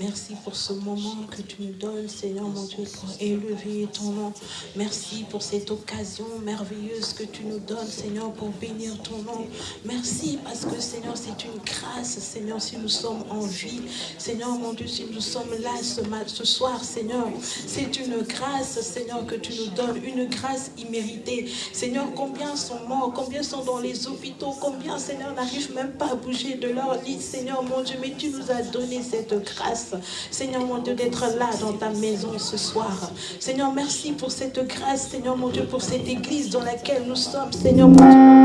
Merci pour ce moment que tu nous donnes, Seigneur mon Dieu, pour élever ton nom. Merci pour cette occasion merveilleuse que tu nous donnes, Seigneur, pour bénir ton nom. Merci parce que, Seigneur, c'est une grâce, Seigneur, si nous sommes en vie. Seigneur mon Dieu, si nous sommes là ce, ce soir, Seigneur, c'est une grâce, Seigneur, que tu nous donnes, une grâce imméritée. Seigneur, combien sont morts, combien sont dans les hôpitaux, combien, Seigneur, n'arrivent même pas à bouger de leur lit, Seigneur mon Dieu, mais tu nous as donné cette grâce. Seigneur mon Dieu, d'être là dans ta maison ce soir. Seigneur, merci pour cette grâce, Seigneur mon Dieu, pour cette église dans laquelle nous sommes, Seigneur mon Dieu.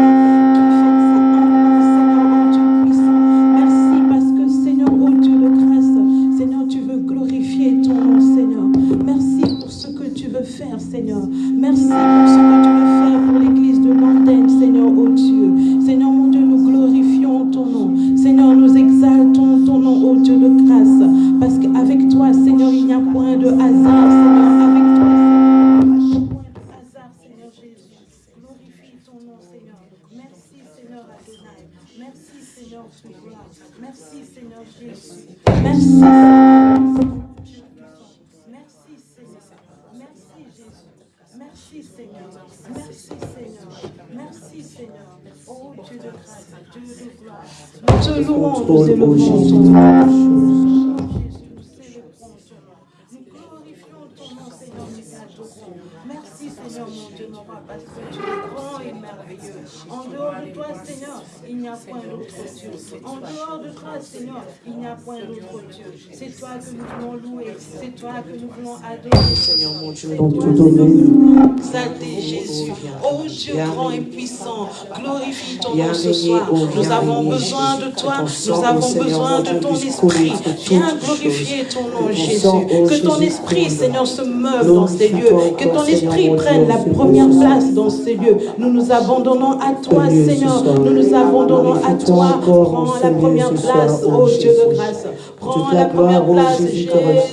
Nous avons besoin de toi. Nous avons besoin de ton esprit. Viens glorifier ton nom, Jésus. Que ton esprit, Seigneur, se meuve dans ces lieux. Que ton esprit prenne la première place dans ces lieux. Nous nous abandonnons à toi, Seigneur. Nous nous abandonnons à toi. Prends la première place, oh Dieu de grâce. Prends la première place,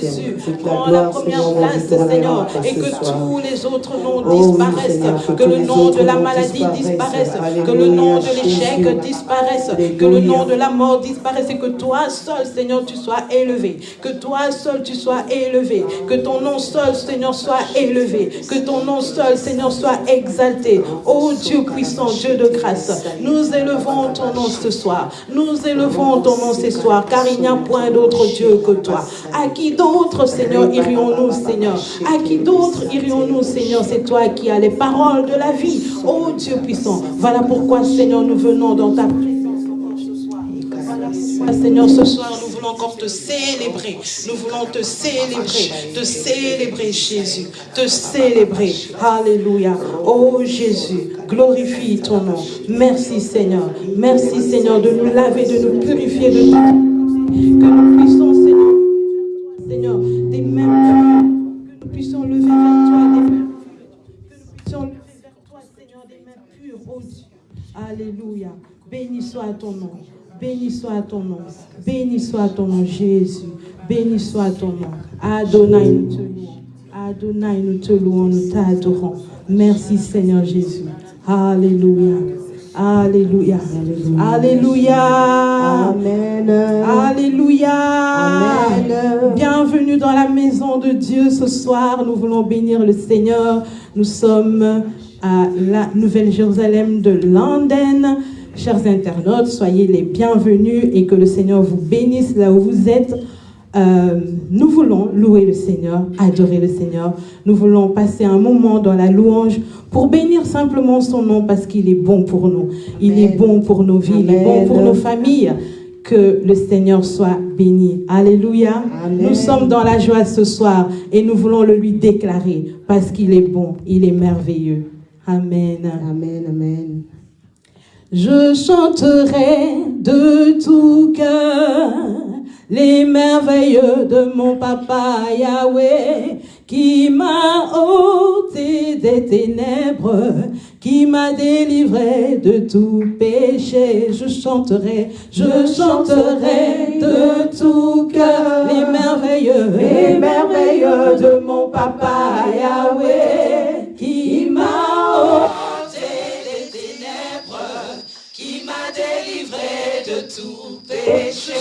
Jésus. Prends la première place, Seigneur. Et que tous les autres noms disparaissent. Que le nom de la maladie disparaisse. Que le nom de l'échec disparaisse. Que le nom de la mort disparaisse. Et que toi seul, Seigneur, tu sois élevé. Que toi seul, tu sois élevé. Que ton nom seul, Seigneur, soit élevé. Que ton nom seul, Seigneur, soit exalté. Ô Dieu puissant, Dieu de grâce, nous élevons ton nom ce soir. Nous élevons ton nom ce soir, car il n'y a point d'autre Dieu que toi. À qui d'autre, Seigneur, irions-nous, Seigneur? À qui d'autre irions-nous, Seigneur? C'est toi qui as les paroles de la vie. Ô Dieu puissant, voilà pourquoi, Seigneur, nous venons dans ta présence Seigneur, ce soir, nous voulons encore te célébrer. Nous voulons te célébrer, te célébrer, Jésus, te célébrer. Alléluia. Oh Jésus, glorifie ton nom. Merci, Seigneur. Merci, Seigneur, de nous laver, de nous purifier de tout. Que nous puissions, Seigneur, Seigneur, des mêmes. Que nous puissions lever vers toi des pures. Que nous puissions lever vers toi, Seigneur, des mains pures, oh Dieu. Alléluia. Béni soit ton nom. Béni soit ton nom. Béni soit ton nom, Jésus. Béni soit ton nom. Adonai, nous te louons. Adonai, nous te louons, nous t'adorons. Merci, Seigneur Jésus. Alléluia. Alléluia. Alléluia. Amen. Alléluia. Amen. Bienvenue dans la maison de Dieu ce soir. Nous voulons bénir le Seigneur. Nous sommes à la Nouvelle-Jérusalem de London. Chers internautes, soyez les bienvenus et que le Seigneur vous bénisse là où vous êtes. Euh, nous voulons louer le Seigneur, adorer le Seigneur. Nous voulons passer un moment dans la louange pour bénir simplement son nom parce qu'il est bon pour nous. Il est bon pour nos vies, il est bon pour nos familles. Que le Seigneur soit béni. Alléluia. Amen. Nous sommes dans la joie ce soir et nous voulons le lui déclarer parce qu'il est bon, il est merveilleux. Amen. Amen. Amen. Je chanterai de tout cœur les merveilles de mon papa Yahweh qui m'a ôté des ténèbres, qui m'a délivré de tout péché. Je chanterai, je chanterai de tout cœur les merveilles, les merveilles de mon papa Yahweh qui m'a ôté péché.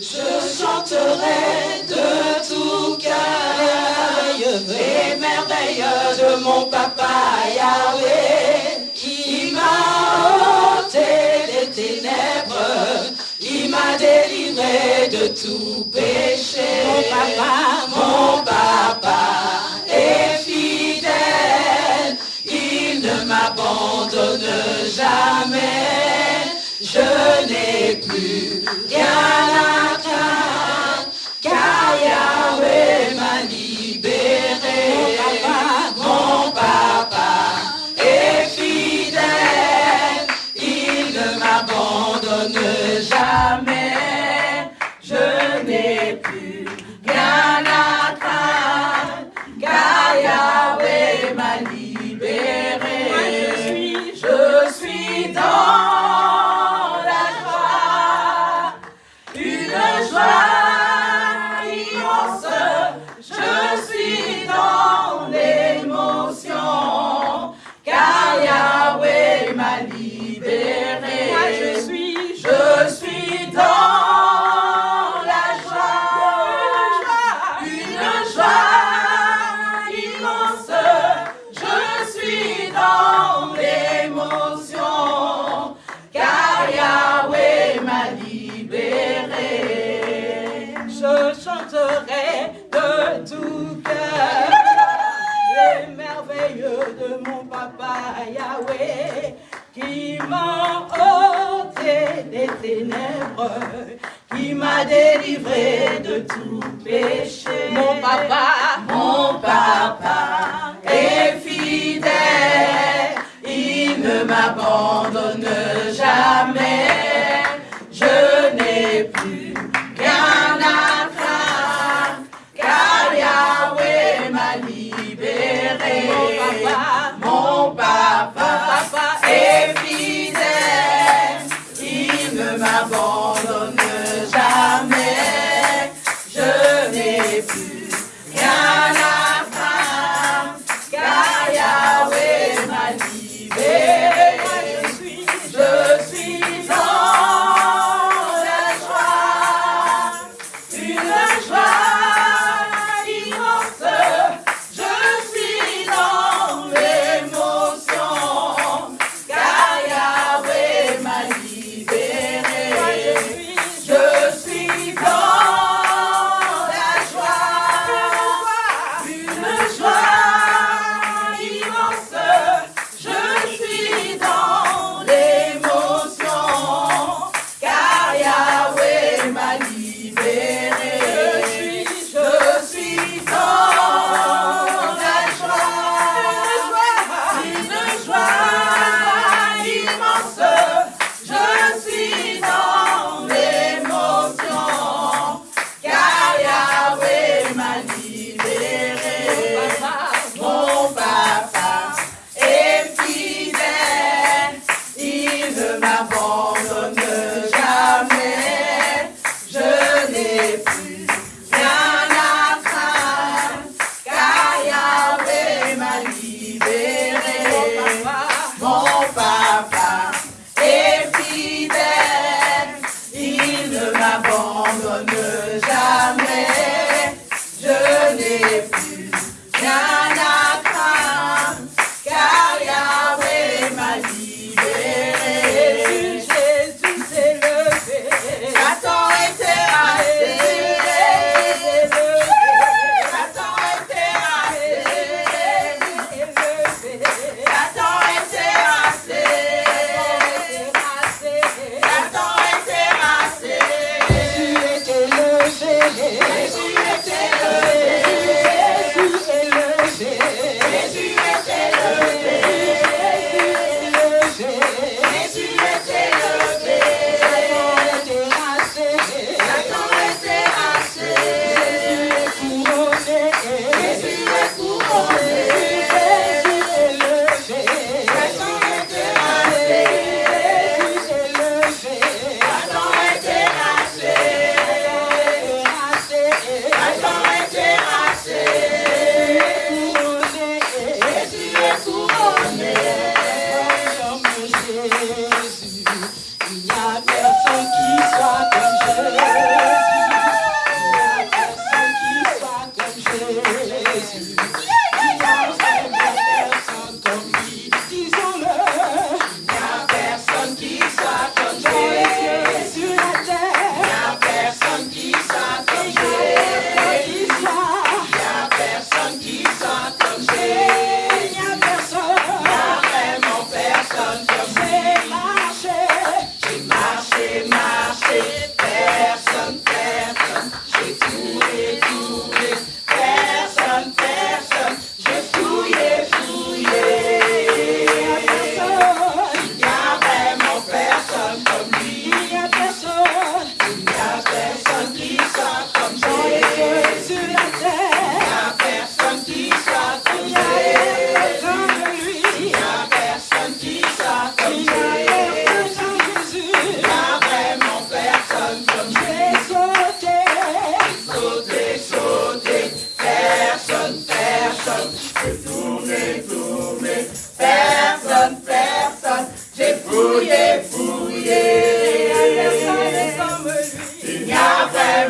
Je chanterai de tout cœur les merveilles de mon papa Yahweh qui m'a ôté les ténèbres, qui m'a délivré de tout péché. Mon papa, mon papa est fidèle, il ne m'abandonne jamais. Je n'ai plus rien papa Yahweh qui m'a ôté des ténèbres, qui m'a délivré de tout péché. Mon papa, mon papa est fidèle, il ne m'abandonne jamais.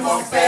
Vraiment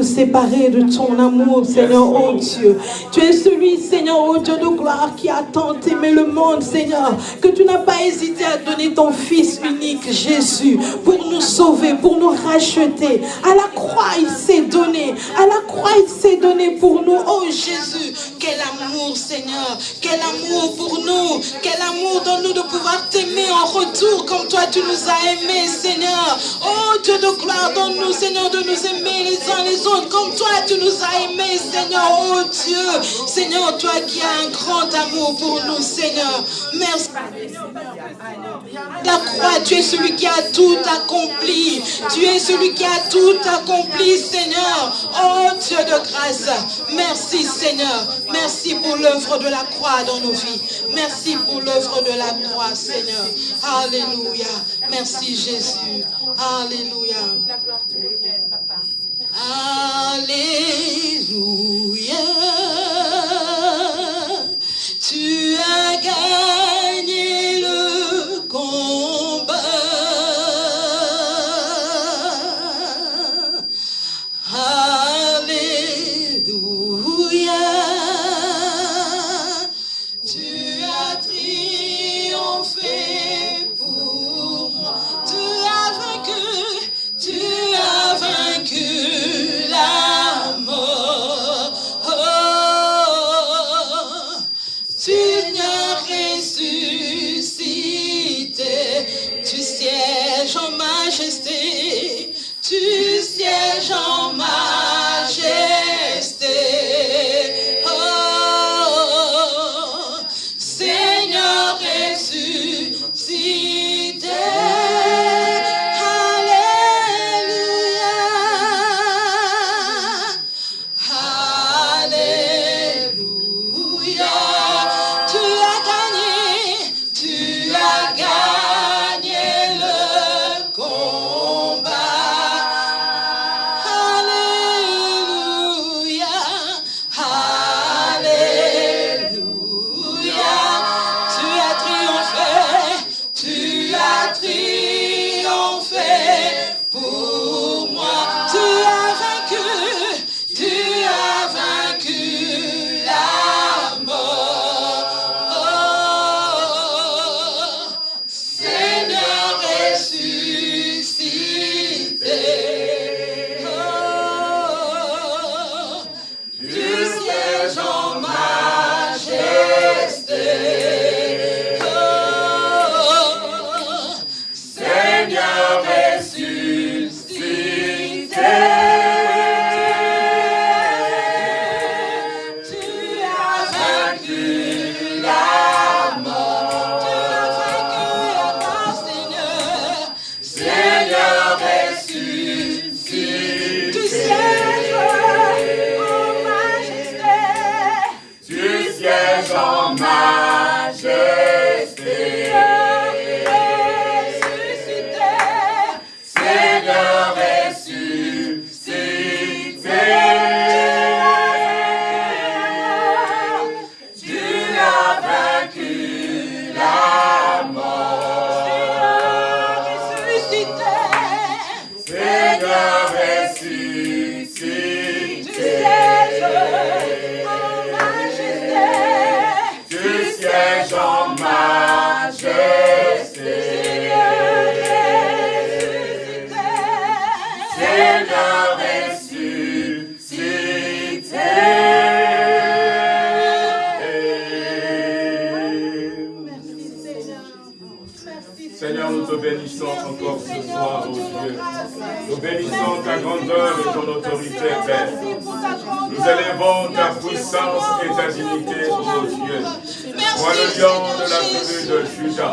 nous séparer de ton amour, Seigneur, oh Dieu. Tu es celui, Seigneur, oh Dieu de gloire, qui a tant aimé le monde, Seigneur, que tu n'as pas hésité à donner ton Fils unique, Jésus, pour nous sauver, pour nous racheter. À la croix, il s'est donné. À la croix, il s'est donné pour nous. Oh Jésus, quel amour, Seigneur. Quel amour pour nous. Quel amour donne-nous de pouvoir t'aimer en retour comme toi tu nous as aimés, Seigneur. Oh Dieu de gloire, donne-nous, Seigneur, de nous aimer les uns les autres comme toi tu nous as aimés, Seigneur. Oh Dieu, Seigneur, toi qui as un grand amour pour nous, Seigneur. Merci. La croix, tu es celui qui a tout accompli. Tu es celui qui a tout accompli, Seigneur. Oh Dieu de grâce. Merci, Seigneur. Merci pour l'œuvre de la croix dans nos vies. Merci pour l'œuvre de la croix, Seigneur. Alléluia. Merci, Jésus. Alléluia. Alléluia.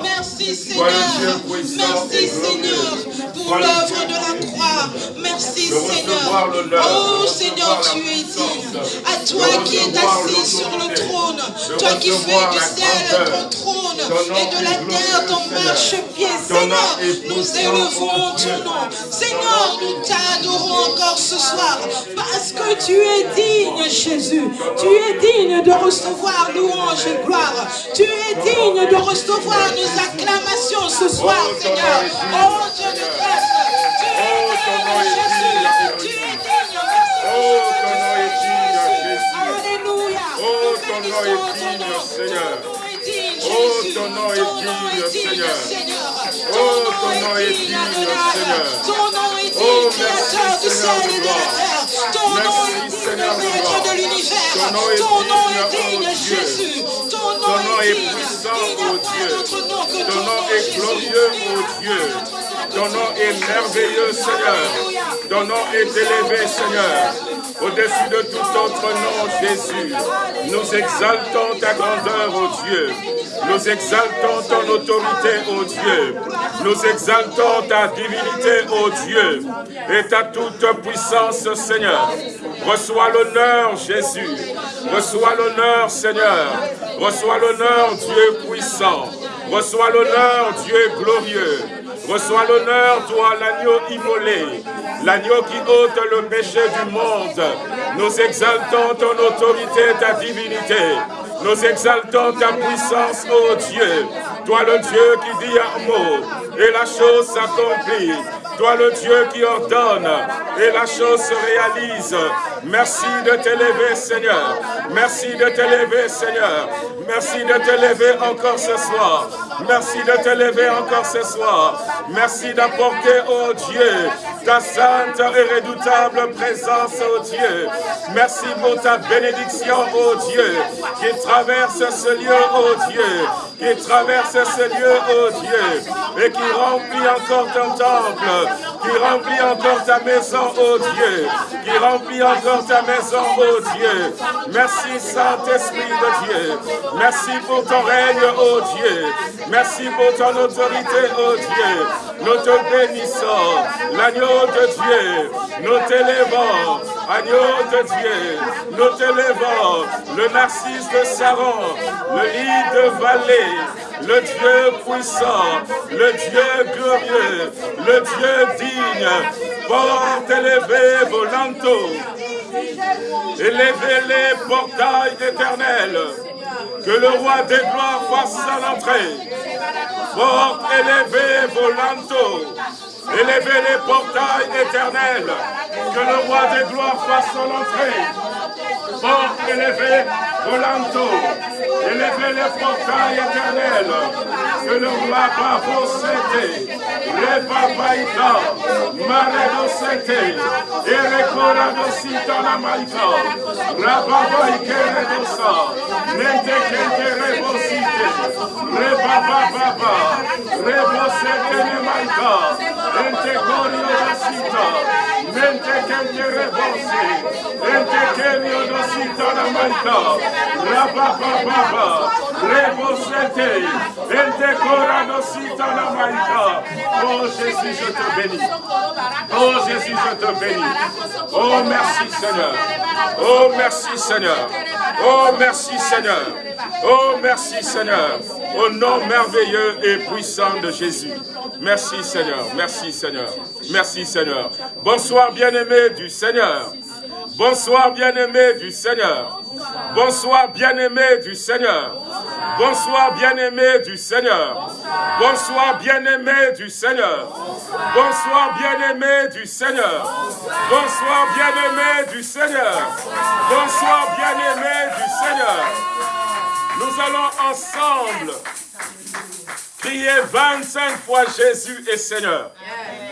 Merci Seigneur. Merci Seigneur pour l'œuvre de la croix. Merci Seigneur. Oh Seigneur, tu es digne. À toi qui es assis sur le trône, toi qui fais du ciel ton trône et de la terre ton marchepied. Seigneur, nous élevons ton nom. Seigneur, nous t'adorons encore ce soir parce que tu es digne, Jésus. Tu es digne de recevoir louange et gloire. Tu es digne de recevoir nos acclamations ce soir, Seigneur. Oh Dieu de grâce, tu es digne, Jésus, tu es digne, merci Alléluia. Seigneur. Oh, ton nom est digne, Seigneur. Ton nom est digne, Seigneur. Ton nom est digne, Créateur du ciel et de la terre nom est digne, de l'univers. Ton nom est digne, Jésus. Ton nom est digne. Il n'y a pas d'autre nom que ton nom, Jésus. Il n'y a pas d'autre nom est merveilleux, Seigneur. Ton nom est élevé, Seigneur. Au-dessus de tout autre nom, Jésus. Nous exaltons ta grandeur, ô Dieu. Nous exaltons ton autorité, ô Dieu. Nous exaltons ta divinité, ô Dieu. Et ta toute puissance, Seigneur. Reçois l'honneur, Jésus. Reçois l'honneur, Seigneur. Reçois l'honneur, Dieu puissant. Reçois l'honneur, Dieu glorieux. Reçois l'honneur, toi, l'agneau immolé, l'agneau qui ôte le péché du monde. Nous exaltons ton autorité, ta divinité. Nous exaltons ta puissance, ô Dieu. Toi, le Dieu qui dit un mot, et la chose s'accomplit. Toi, le Dieu qui ordonne, et la chose se réalise. Merci de t'élever, Seigneur. Merci de t'élever, Seigneur. Merci de t'élever encore ce soir. Merci de t'élever encore ce soir. Merci d'apporter, ô Dieu, ta sainte et redoutable présence, ô Dieu. Merci pour ta bénédiction, ô Dieu, qui traverse ce lieu, ô Dieu, qui traverse ce lieu, ô Dieu, et qui remplit encore ton temple, qui remplit encore ta maison, ô Dieu, qui remplit encore ta maison, ô Dieu. Merci, Saint-Esprit de Dieu. Merci pour ton règne, ô Dieu. Merci pour ton autorité, ô Dieu. Nous te bénissons, l'agneau de Dieu. Nous t'élevons, agneau de Dieu. Nous t'élevons, le narcisse de Saron, le lit de vallée, le Dieu puissant, le Dieu glorieux, le Dieu digne. Porte élevé volanto. Élevez les portails éternels. Que le roi des gloires fasse à l'entrée. Porte élevez vos lanteaux. Les portails éternels. Que le roi des gloires fasse à l'entrée. Porte élevez vos lanteaux. Les portails éternels. Que le roi Bavosete, Rebabaïda, Maredosete, Erekoradosita la Rebose Kenemanka, Entecorio Rasita, je te bénis. Oh Jésus, je te bénis. Oh merci Seigneur. Oh merci Seigneur. Oh merci Seigneur. Oh merci Seigneur. Au nom merveilleux et puissant de Jésus. Merci Seigneur. Merci Seigneur. Merci Seigneur. Bonsoir bien-aimés du Seigneur. Bonsoir bien-aimés du Seigneur. Bonsoir bien-aimés du Seigneur. Bonsoir bien-aimés du Seigneur. Bonsoir bien-aimés du Seigneur. Bonsoir bien-aimés du Seigneur. Bonsoir bien-aimés du Seigneur. Bonsoir bien-aimés du Seigneur. Nous allons ensemble crier 25 fois Jésus est Seigneur.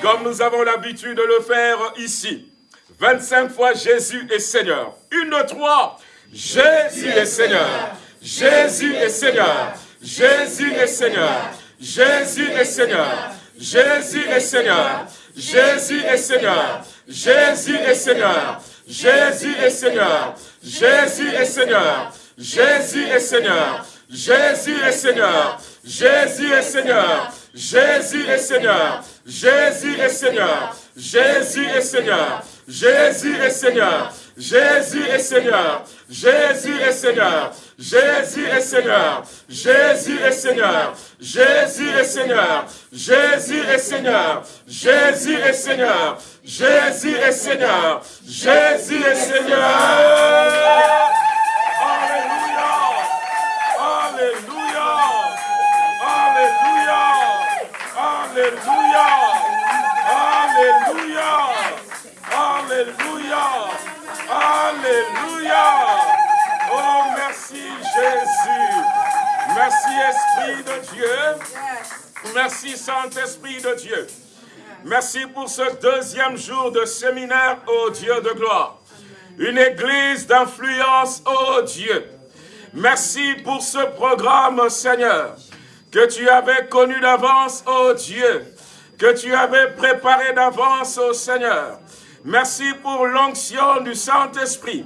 Comme nous avons l'habitude de le faire ici. 25 fois Jésus est Seigneur. Une, deux, trois. Jésus est Seigneur. Jésus est Seigneur. Jésus est Seigneur. Jésus est Seigneur. Jésus est Seigneur. Jésus est Seigneur. Jésus est Seigneur. Jésus est Seigneur. Jésus est Seigneur. Jésus est Seigneur. Jésus est Seigneur. Jésus est Seigneur. Jésus est Seigneur. Jésus est Seigneur. Jésus est Seigneur. Jésus est Seigneur. Jésus est Seigneur. Jésus est Seigneur. Jésus est Seigneur. Jésus est Seigneur. Jésus est Seigneur. Jésus est Seigneur. Jésus est Seigneur. Jésus est Seigneur. Jésus est Seigneur. Alléluia. Alléluia. Alléluia. Alléluia. Oh, merci Jésus. Merci Esprit de Dieu. Merci Saint-Esprit de Dieu. Merci pour ce deuxième jour de séminaire, ô Dieu de gloire. Une église d'influence, ô Dieu. Merci pour ce programme, Seigneur, que tu avais connu d'avance, ô Dieu, que tu avais préparé d'avance, ô Seigneur. Merci pour l'onction du Saint-Esprit.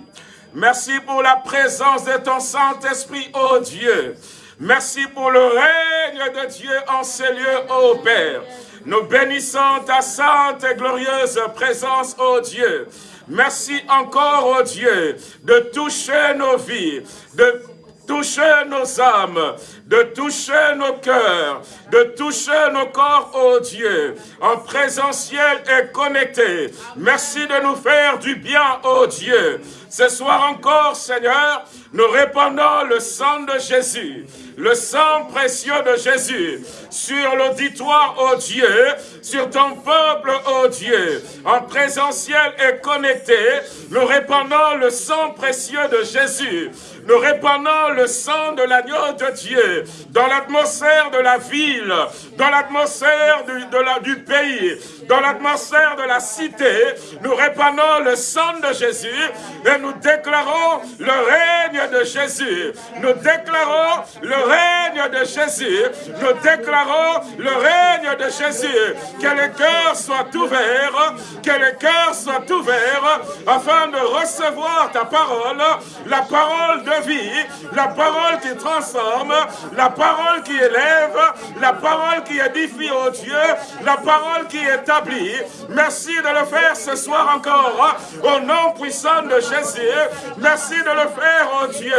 Merci pour la présence de ton Saint-Esprit, ô Dieu. Merci pour le règne de Dieu en ces lieux, ô Père. Nous bénissons ta sainte et glorieuse présence, ô Dieu. Merci encore, ô Dieu, de toucher nos vies, de toucher nos âmes, de toucher nos cœurs, de toucher nos corps, ô Dieu, en présentiel et connecté. Merci de nous faire du bien, ô Dieu. Ce soir encore, Seigneur, nous répandons le sang de Jésus, le sang précieux de Jésus sur l'auditoire, ô Dieu, sur ton peuple, ô Dieu, en présentiel et connecté, nous répandons le sang précieux de Jésus nous répandons le sang de l'agneau de Dieu dans l'atmosphère de la ville, dans l'atmosphère du, du pays, dans l'atmosphère de la cité. Nous répandons le sang de Jésus et nous déclarons le règne de Jésus. Nous déclarons le règne de Jésus. Nous déclarons le règne de Jésus. Que les cœurs soient ouverts, que les cœurs soient ouverts afin de recevoir ta parole, la parole de vie, la parole qui transforme, la parole qui élève, la parole qui édifie, au Dieu, la parole qui établit. Merci de le faire ce soir encore, au nom puissant de Jésus. Merci de le faire, oh Dieu,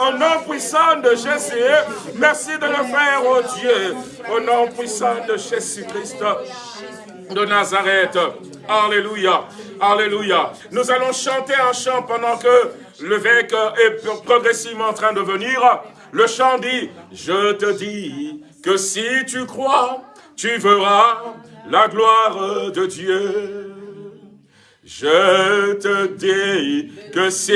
au nom puissant de Jésus. Merci de le faire, oh Dieu, au nom puissant de Jésus-Christ de Nazareth. Alléluia. Alléluia. Nous allons chanter un chant pendant que l'évêque est progressivement en train de venir. Le chant dit, je te dis que si tu crois, tu verras la gloire de Dieu. Je te dis que si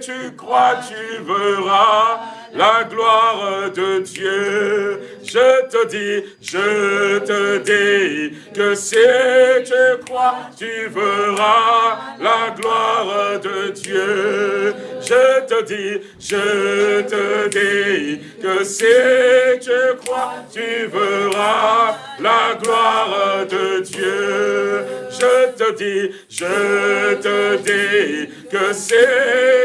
tu crois, tu verras la gloire de Dieu. Je te dis, je te dis que si tu crois, tu verras la gloire de Dieu. Je te dis, je te dis que si tu crois, tu verras la gloire de Dieu. Je te dis, je te dis que si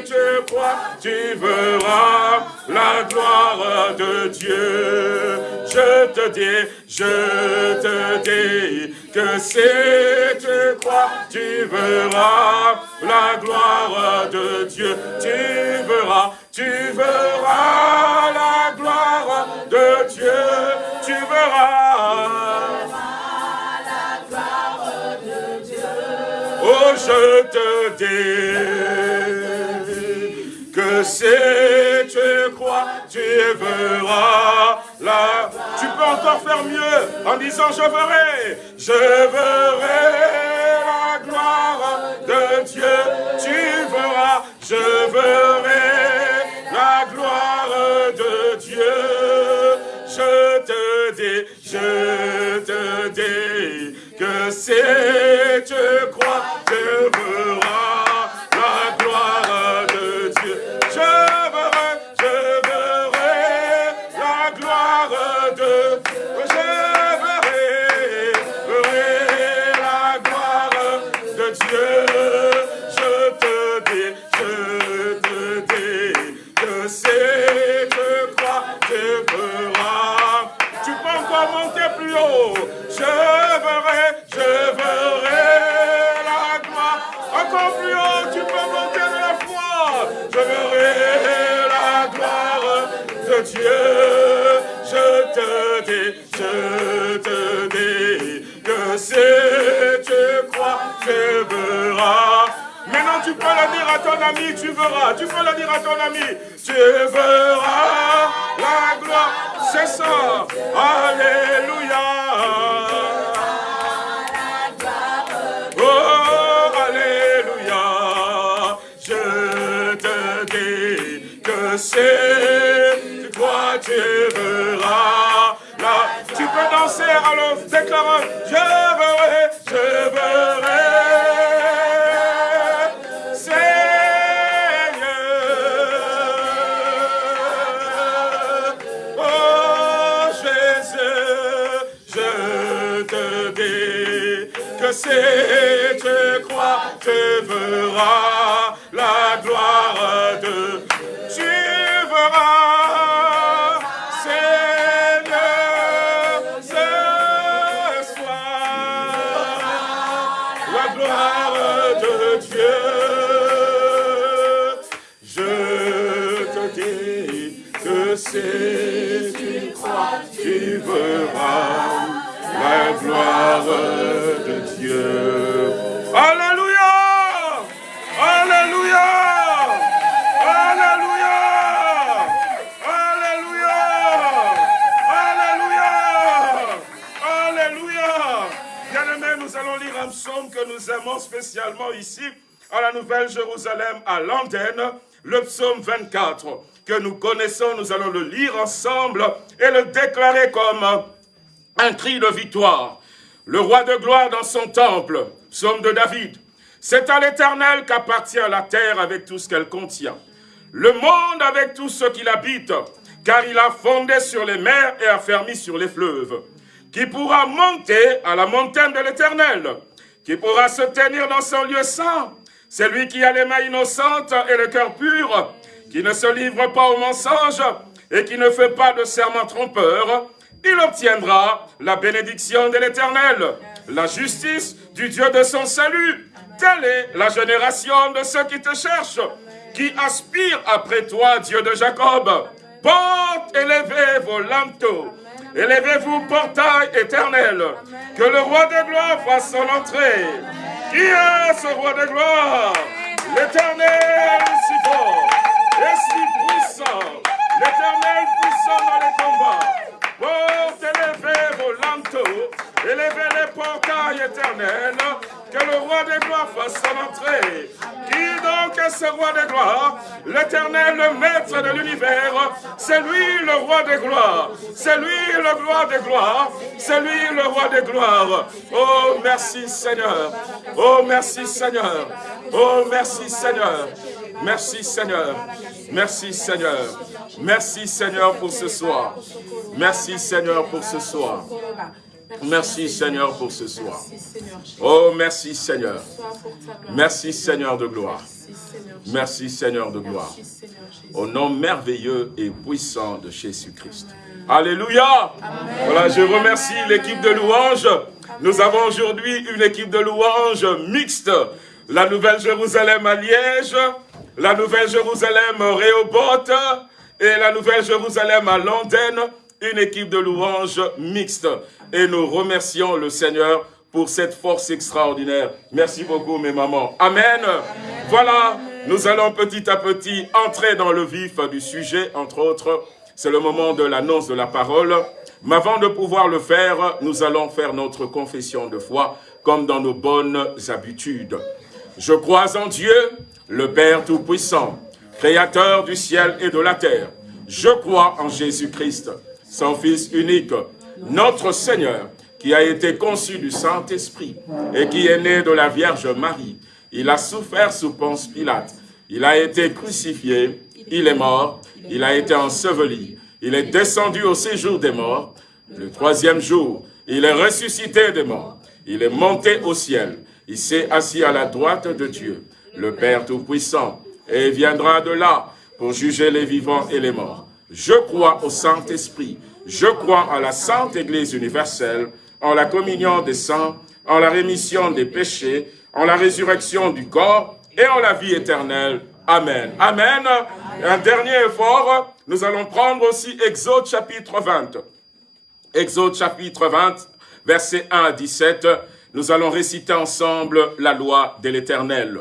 tu crois, tu verras la gloire de Dieu. Je te dis, je te dis que si tu crois, tu verras la gloire de Dieu. Tu verras, tu verras la gloire de Dieu. Tu verras. Je te dis que si tu crois, tu verras la... Tu peux encore faire mieux en disant je verrai, je verrai la gloire de Dieu. Tu verras, je verrai la gloire de Dieu. Je te dis, je te dis que si tu crois, Dieu. Je te dis, je te dis que si tu crois, tu verras. Maintenant, tu peux le dire à ton ami, tu verras. Tu peux le dire à ton ami, tu verras la gloire. C'est ça. Alléluia. Oh, tu peux danser alors déclarant, je verrai, je verrai. Seigneur. Oh Jésus, je te dis que si tu crois, tu verras la gloire de gloire de Dieu. Alléluia! Alléluia! Alléluia! Alléluia! Alléluia! Alléluia! Bien-aimés, nous allons lire un psaume que nous aimons spécialement ici, à la Nouvelle Jérusalem, à l'antenne, le psaume 24, que nous connaissons, nous allons le lire ensemble et le déclarer comme un cri de victoire. Le roi de gloire dans son temple, psaume de David. C'est à l'éternel qu'appartient la terre avec tout ce qu'elle contient. Le monde avec tout ce qu'il habite, car il a fondé sur les mers et affermi sur les fleuves. Qui pourra monter à la montagne de l'éternel? Qui pourra se tenir dans son lieu saint? C'est lui qui a les mains innocentes et le cœur pur, qui ne se livre pas au mensonge et qui ne fait pas de serment trompeur, il obtiendra la bénédiction de l'Éternel, la justice du Dieu de son salut. Telle est la génération de ceux qui te cherchent, qui aspirent après toi, Dieu de Jacob. Porte, élevez vos linteaux, élevez-vous, portail éternel, que le roi de gloire fasse son entrée. Qui est ce roi de gloire L'éternel si fort et si puissant, l'éternel puissant dans les combats. Porte, élevez vos linteaux, élevez les portails éternels, que le roi des gloires fasse son entrée. Qui donc est ce roi des gloires? L'éternel, le maître de l'univers, c'est lui le roi des gloires. C'est lui le roi des gloires. C'est lui le roi des gloires. Oh, merci Seigneur. Oh, merci Seigneur. Oh, merci Seigneur. Merci Seigneur. Merci Seigneur. Merci Seigneur pour ce soir. Merci Seigneur pour ce soir. Merci Seigneur pour ce soir. Oh, merci Seigneur. Merci Seigneur de gloire. Merci Seigneur de gloire. Au nom merveilleux et puissant de Jésus-Christ. Alléluia. Voilà, je remercie l'équipe de louanges. Nous avons aujourd'hui une équipe de louanges mixte. La Nouvelle Jérusalem à Liège, la Nouvelle Jérusalem Réoboth et la Nouvelle Jérusalem à Londres, une équipe de louanges mixte. Et nous remercions le Seigneur pour cette force extraordinaire. Merci beaucoup mes mamans. Amen. Voilà, nous allons petit à petit entrer dans le vif du sujet, entre autres. C'est le moment de l'annonce de la parole. Mais avant de pouvoir le faire, nous allons faire notre confession de foi, comme dans nos bonnes habitudes. Je crois en Dieu, le Père Tout-Puissant, Créateur du ciel et de la terre. Je crois en Jésus-Christ, son Fils unique, notre Seigneur, qui a été conçu du Saint-Esprit et qui est né de la Vierge Marie. Il a souffert sous Ponce Pilate. Il a été crucifié, il est mort, il a été enseveli. Il est descendu au séjour des morts. Le troisième jour, il est ressuscité des morts. Il est monté au ciel. Il s'est assis à la droite de Dieu, le Père Tout-Puissant, et viendra de là pour juger les vivants et les morts. Je crois au Saint-Esprit, Je crois en la Sainte Église universelle, en la communion des saints, en la rémission des péchés, en la résurrection du corps et en la vie éternelle. Amen. Amen. Un dernier effort, nous allons prendre aussi Exode chapitre 20. Exode chapitre 20, versets 1 à 17. Nous allons réciter ensemble la loi de l'Éternel.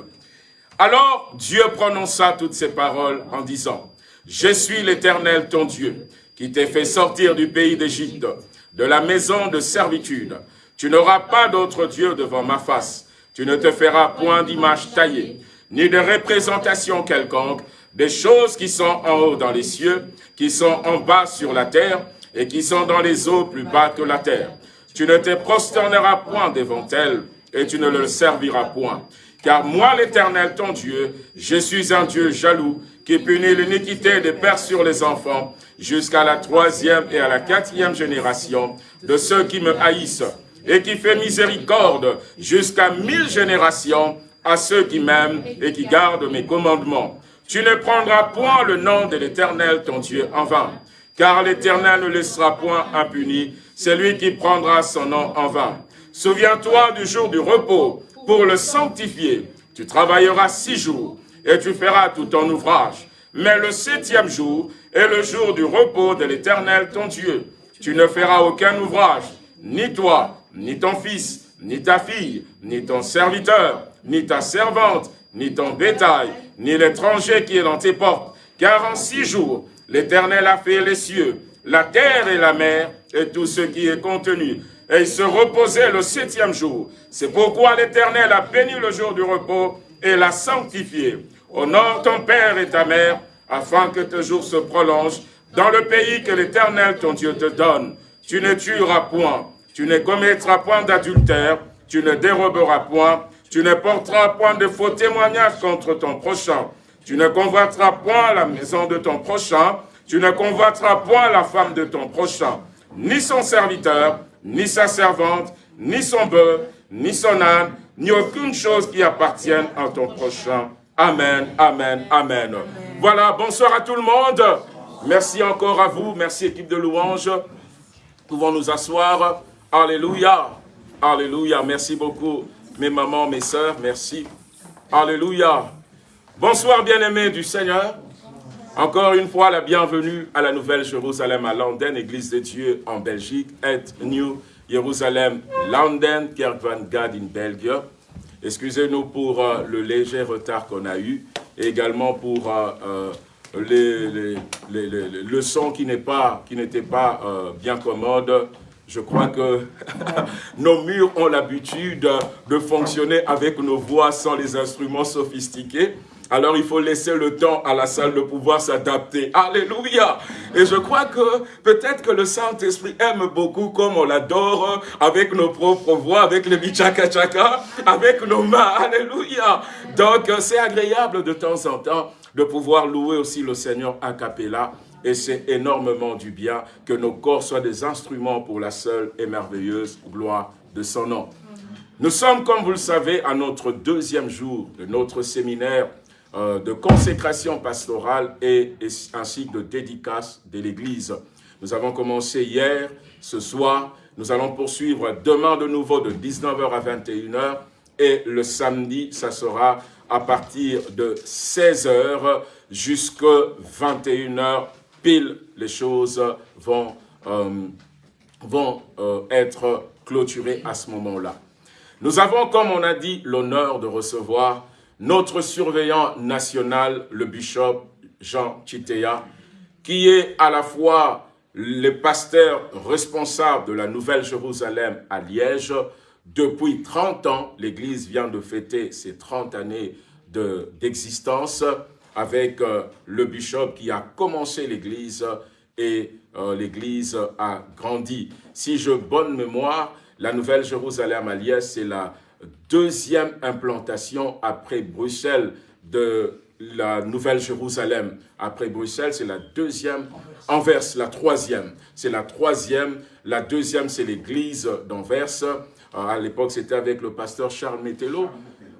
Alors Dieu prononça toutes ces paroles en disant, « Je suis l'Éternel ton Dieu, qui t'ai fait sortir du pays d'Égypte, de la maison de servitude. Tu n'auras pas d'autre Dieu devant ma face. Tu ne te feras point d'image taillée, ni de représentation quelconque, des choses qui sont en haut dans les cieux, qui sont en bas sur la terre, et qui sont dans les eaux plus bas que la terre. Tu ne te prosterneras point devant elles, et tu ne le serviras point. Car moi, l'Éternel, ton Dieu, je suis un Dieu jaloux, qui punit l'iniquité des pères sur les enfants, jusqu'à la troisième et à la quatrième génération de ceux qui me haïssent, et qui fait miséricorde jusqu'à mille générations à ceux qui m'aiment et qui gardent mes commandements. Tu ne prendras point le nom de l'Éternel, ton Dieu, en vain, car l'Éternel ne laissera point impuni celui qui prendra son nom en vain. Souviens-toi du jour du repos, pour le sanctifier. Tu travailleras six jours et tu feras tout ton ouvrage. Mais le septième jour est le jour du repos de l'Éternel ton Dieu. Tu ne feras aucun ouvrage, ni toi, ni ton fils, ni ta fille, ni ton serviteur, ni ta servante, ni ton bétail, ni l'étranger qui est dans tes portes. Car en six jours, l'Éternel a fait les cieux, la terre et la mer, et tout ce qui est contenu, et il se reposait le septième jour. C'est pourquoi l'Éternel a béni le jour du repos et l'a sanctifié. Honore ton père et ta mère, afin que tes jours se prolongent dans le pays que l'Éternel ton Dieu te donne. Tu ne tueras point, tu ne commettras point d'adultère, tu ne déroberas point, tu ne porteras point de faux témoignages contre ton prochain, tu ne convoiteras point la maison de ton prochain, tu ne convoiteras point la femme de ton prochain, ni son serviteur, ni sa servante, ni son bœuf, ni son âne, ni aucune chose qui appartienne à ton prochain. Amen, amen, amen. Voilà, bonsoir à tout le monde. Merci encore à vous. Merci équipe de louanges. Pouvons nous asseoir. Alléluia. Alléluia. Merci beaucoup mes mamans, mes sœurs. Merci. Alléluia. Bonsoir bien-aimés du Seigneur. Encore une fois, la bienvenue à la Nouvelle Jérusalem à London, Église de Dieu en Belgique, et New Jérusalem, London, Kerk van Gad in Belgique. Excusez-nous pour euh, le léger retard qu'on a eu, et également pour euh, euh, le son qui n'était pas, qui pas bien commode. Je crois que nos murs ont l'habitude de fonctionner avec nos voix sans les instruments sophistiqués. Alors il faut laisser le temps à la salle de pouvoir s'adapter. Alléluia Et je crois que peut-être que le Saint-Esprit aime beaucoup comme on l'adore, avec nos propres voix, avec les bichaka chaka, avec nos mains. Alléluia Donc c'est agréable de temps en temps de pouvoir louer aussi le Seigneur a cappella. Et c'est énormément du bien que nos corps soient des instruments pour la seule et merveilleuse gloire de son nom. Nous sommes, comme vous le savez, à notre deuxième jour de notre séminaire euh, de consécration pastorale et, ainsi que de dédicace de l'Église. Nous avons commencé hier, ce soir, nous allons poursuivre demain de nouveau de 19h à 21h et le samedi, ça sera à partir de 16h jusqu'à 21h pile, les choses vont, euh, vont euh, être clôturées à ce moment-là. Nous avons, comme on a dit, l'honneur de recevoir notre surveillant national, le bishop Jean Chitea, qui est à la fois le pasteur responsable de la Nouvelle-Jérusalem à Liège. Depuis 30 ans, l'Église vient de fêter ses 30 années d'existence avec euh, le bishop qui a commencé l'Église et euh, l'Église a grandi. Si je bonne mémoire, la Nouvelle-Jérusalem à Liège, c'est la deuxième implantation après Bruxelles de la Nouvelle-Jérusalem. Après Bruxelles, c'est la deuxième. Anvers, la troisième. C'est la troisième. La deuxième, c'est l'église d'Anvers. Euh, à l'époque, c'était avec le pasteur Charles Métello.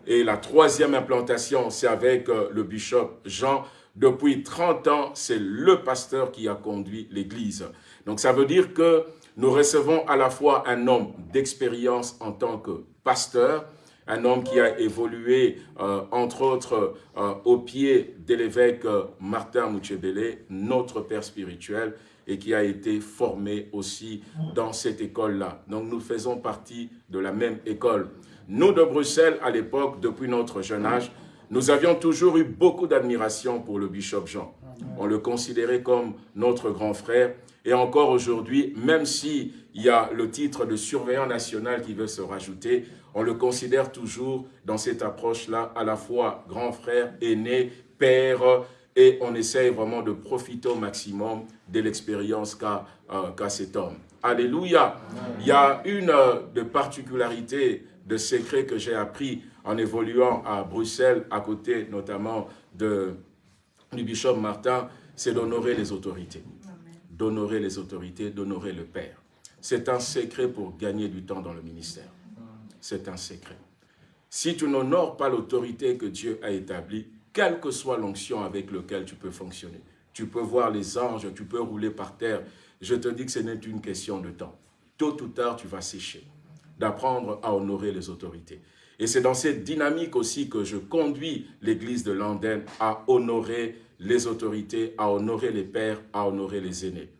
Et la troisième implantation, c'est avec euh, le bishop Jean Depuis 30 ans, c'est le pasteur qui a conduit l'Église. Donc ça veut dire que nous recevons à la fois un homme d'expérience en tant que pasteur, un homme qui a évolué, euh, entre autres, euh, au pied de l'évêque euh, Martin Mouchebele, notre père spirituel, et qui a été formé aussi dans cette école-là. Donc nous faisons partie de la même école. Nous de Bruxelles, à l'époque, depuis notre jeune âge, nous avions toujours eu beaucoup d'admiration pour le bishop Jean. On le considérait comme notre grand frère. Et encore aujourd'hui, même s'il y a le titre de surveillant national qui veut se rajouter, on le considère toujours dans cette approche-là, à la fois grand frère, aîné, père, et on essaye vraiment de profiter au maximum de l'expérience qu'a euh, cet homme. Alléluia. Il y a une euh, de particularité, de secret que j'ai appris en évoluant à Bruxelles, à côté notamment de, du bishop Martin, c'est d'honorer les autorités. D'honorer les autorités, d'honorer le Père. C'est un secret pour gagner du temps dans le ministère. C'est un secret. Si tu n'honores pas l'autorité que Dieu a établie, quelle que soit l'onction avec laquelle tu peux fonctionner, tu peux voir les anges, tu peux rouler par terre, je te dis que ce n'est une question de temps. Tôt ou tard, tu vas sécher. D'apprendre à honorer les autorités. Et c'est dans cette dynamique aussi que je conduis l'église de Landen à honorer les autorités, à honorer les pères, à honorer les aînés.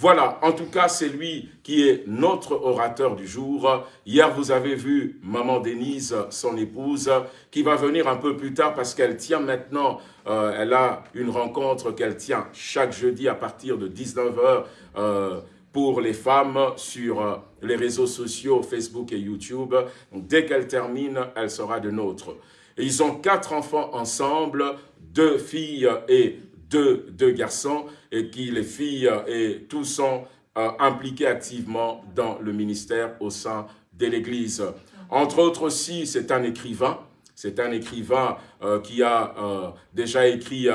Voilà, en tout cas, c'est lui qui est notre orateur du jour. Hier, vous avez vu Maman Denise, son épouse, qui va venir un peu plus tard parce qu'elle tient maintenant, euh, elle a une rencontre qu'elle tient chaque jeudi à partir de 19h euh, pour les femmes sur euh, les réseaux sociaux, Facebook et YouTube. Dès qu'elle termine, elle sera de nôtre. Ils ont quatre enfants ensemble, deux filles et deux, garçons et qui les filles et tous sont euh, impliqués activement dans le ministère au sein de l'Église. Entre autres aussi, c'est un écrivain. C'est un écrivain euh, qui a euh, déjà écrit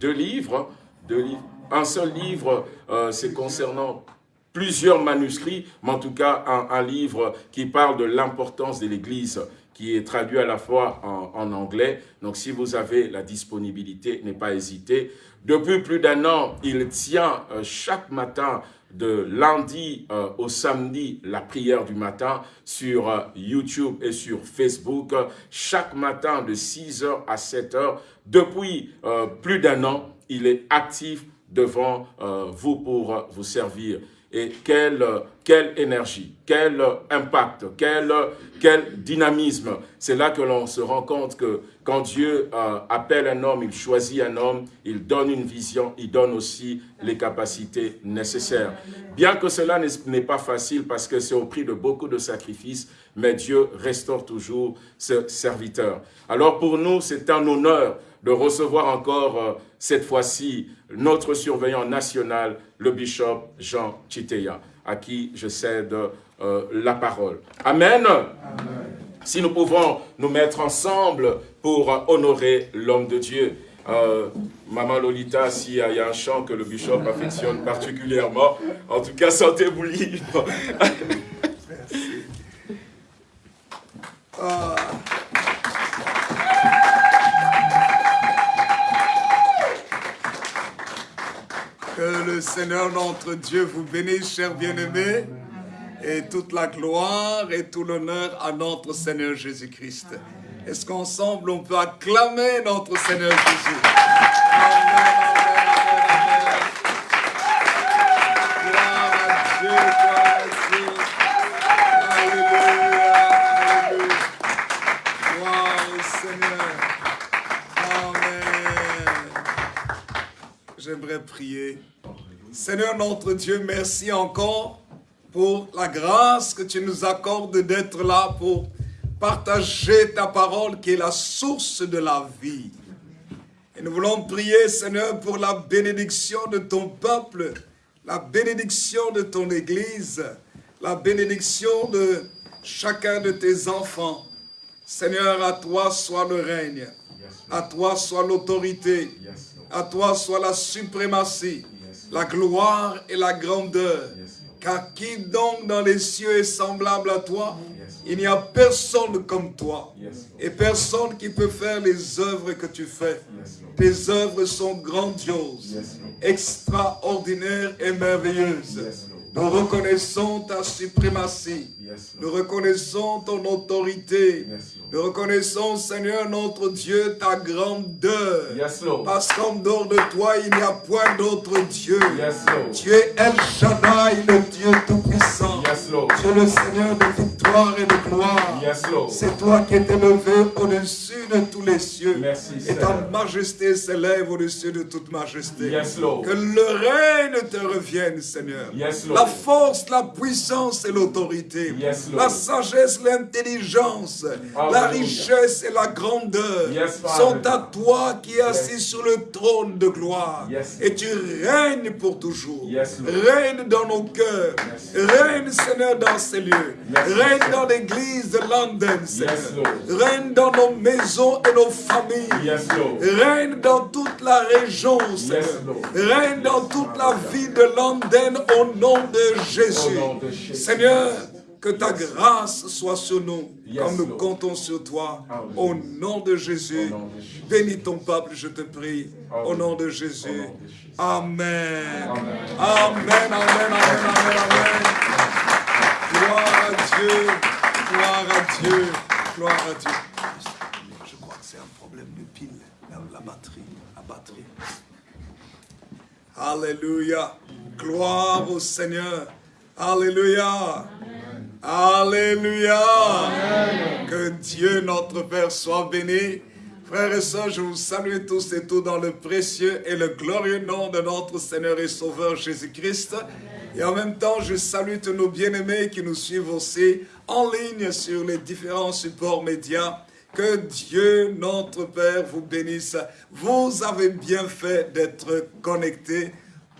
deux livres. Un seul livre, c'est concernant plusieurs manuscrits, mais en tout cas un livre qui parle de l'importance de l'Église qui est traduit à la fois en, anglais. Donc, si vous avez la disponibilité, n'hésitez pas. Depuis plus d'un an, il tient euh, chaque matin de lundi euh, au samedi la prière du matin sur euh, YouTube et sur Facebook. Chaque matin de 6h à 7h. Depuis plus d'un an, il est actif devant vous pour vous servir et quelle, quelle énergie, quel impact, quel, quel dynamisme. C'est là que l'on se rend compte que quand Dieu euh, appelle un homme, il choisit un homme, il donne une vision, il donne aussi les capacités nécessaires. Bien que cela n'est pas facile parce que c'est au prix de beaucoup de sacrifices, mais Dieu restaure toujours ce serviteur. Alors pour nous, c'est un honneur de recevoir encore euh, cette fois-ci notre surveillant national, le bishop Jean Chiteya, à qui je cède euh, la parole. Amen. Si nous pouvons nous mettre ensemble pour honorer l'homme de Dieu. Euh, Maman Lolita, s'il y, a un chant que le bishop affectionne particulièrement, en tout cas, sentez-vous libre. Ah. Que le Seigneur notre Dieu vous bénisse, chers bien-aimés, et toute la gloire et tout l'honneur à notre Seigneur Jésus-Christ. Est-ce qu'ensemble on peut acclamer notre Seigneur Jésus? Amen, Prier Seigneur notre Dieu, merci encore pour la grâce que tu nous accordes d'être là pour partager ta parole qui est la source de la vie. Et nous voulons prier, Seigneur, pour la bénédiction de ton peuple, la bénédiction de ton Église, la bénédiction de chacun de tes enfants. Seigneur, à toi soit le règne, à toi soit l'autorité, à toi soit la suprématie la gloire et la grandeur. Car qui donc dans les cieux est semblable à toi Il n'y a personne comme toi. Et personne qui peut faire les œuvres que tu fais. Tes œuvres sont grandioses, extraordinaires et merveilleuses. Nous reconnaissons ta suprématie. Nous reconnaissons ton autorité. Nous reconnaissons, Seigneur notre Dieu, ta grandeur. Parce qu'en dehors de toi, il n'y a point d'autre Dieu. Tu es El Shaddai, le Dieu Tout-Puissant. Tu es le Seigneur de victoire et de gloire. C'est toi qui es élevé au-dessus de tous les cieux. et ta majesté s'élève au-dessus de toute majesté. Que le règne te revienne, Seigneur. La force, la puissance et l'autorité. La sagesse, l'intelligence, la richesse et la grandeur sont à toi qui es assis sur le trône de gloire. Et tu règnes pour toujours. Règne dans nos cœurs. Règne, Seigneur, dans ces lieux. Règne dans l'église de London, Seigneur. Règne dans nos maisons et nos familles. Règne dans toute la région, Seigneur. Règne dans toute la vie de London au nom de Jésus. Seigneur, que ta grâce soit sur nous, comme nous comptons sur toi. Au nom de Jésus, bénis ton peuple, je te prie. Au nom de Jésus. Amen. Amen, amen, amen, amen, amen. Gloire à Dieu, gloire à Dieu, gloire à Dieu. Je crois que c'est un problème de pile, la batterie, la batterie. Alléluia. Gloire au Seigneur. Alléluia. Alléluia. Que Dieu notre Père soit béni. Frères et sœurs, je vous salue tous et tous dans le précieux et le glorieux nom de notre Seigneur et Sauveur Jésus-Christ. Et en même temps, je salue tous nos bien-aimés qui nous suivent aussi en ligne sur les différents supports médias. Que Dieu, notre Père, vous bénisse. Vous avez bien fait d'être connectés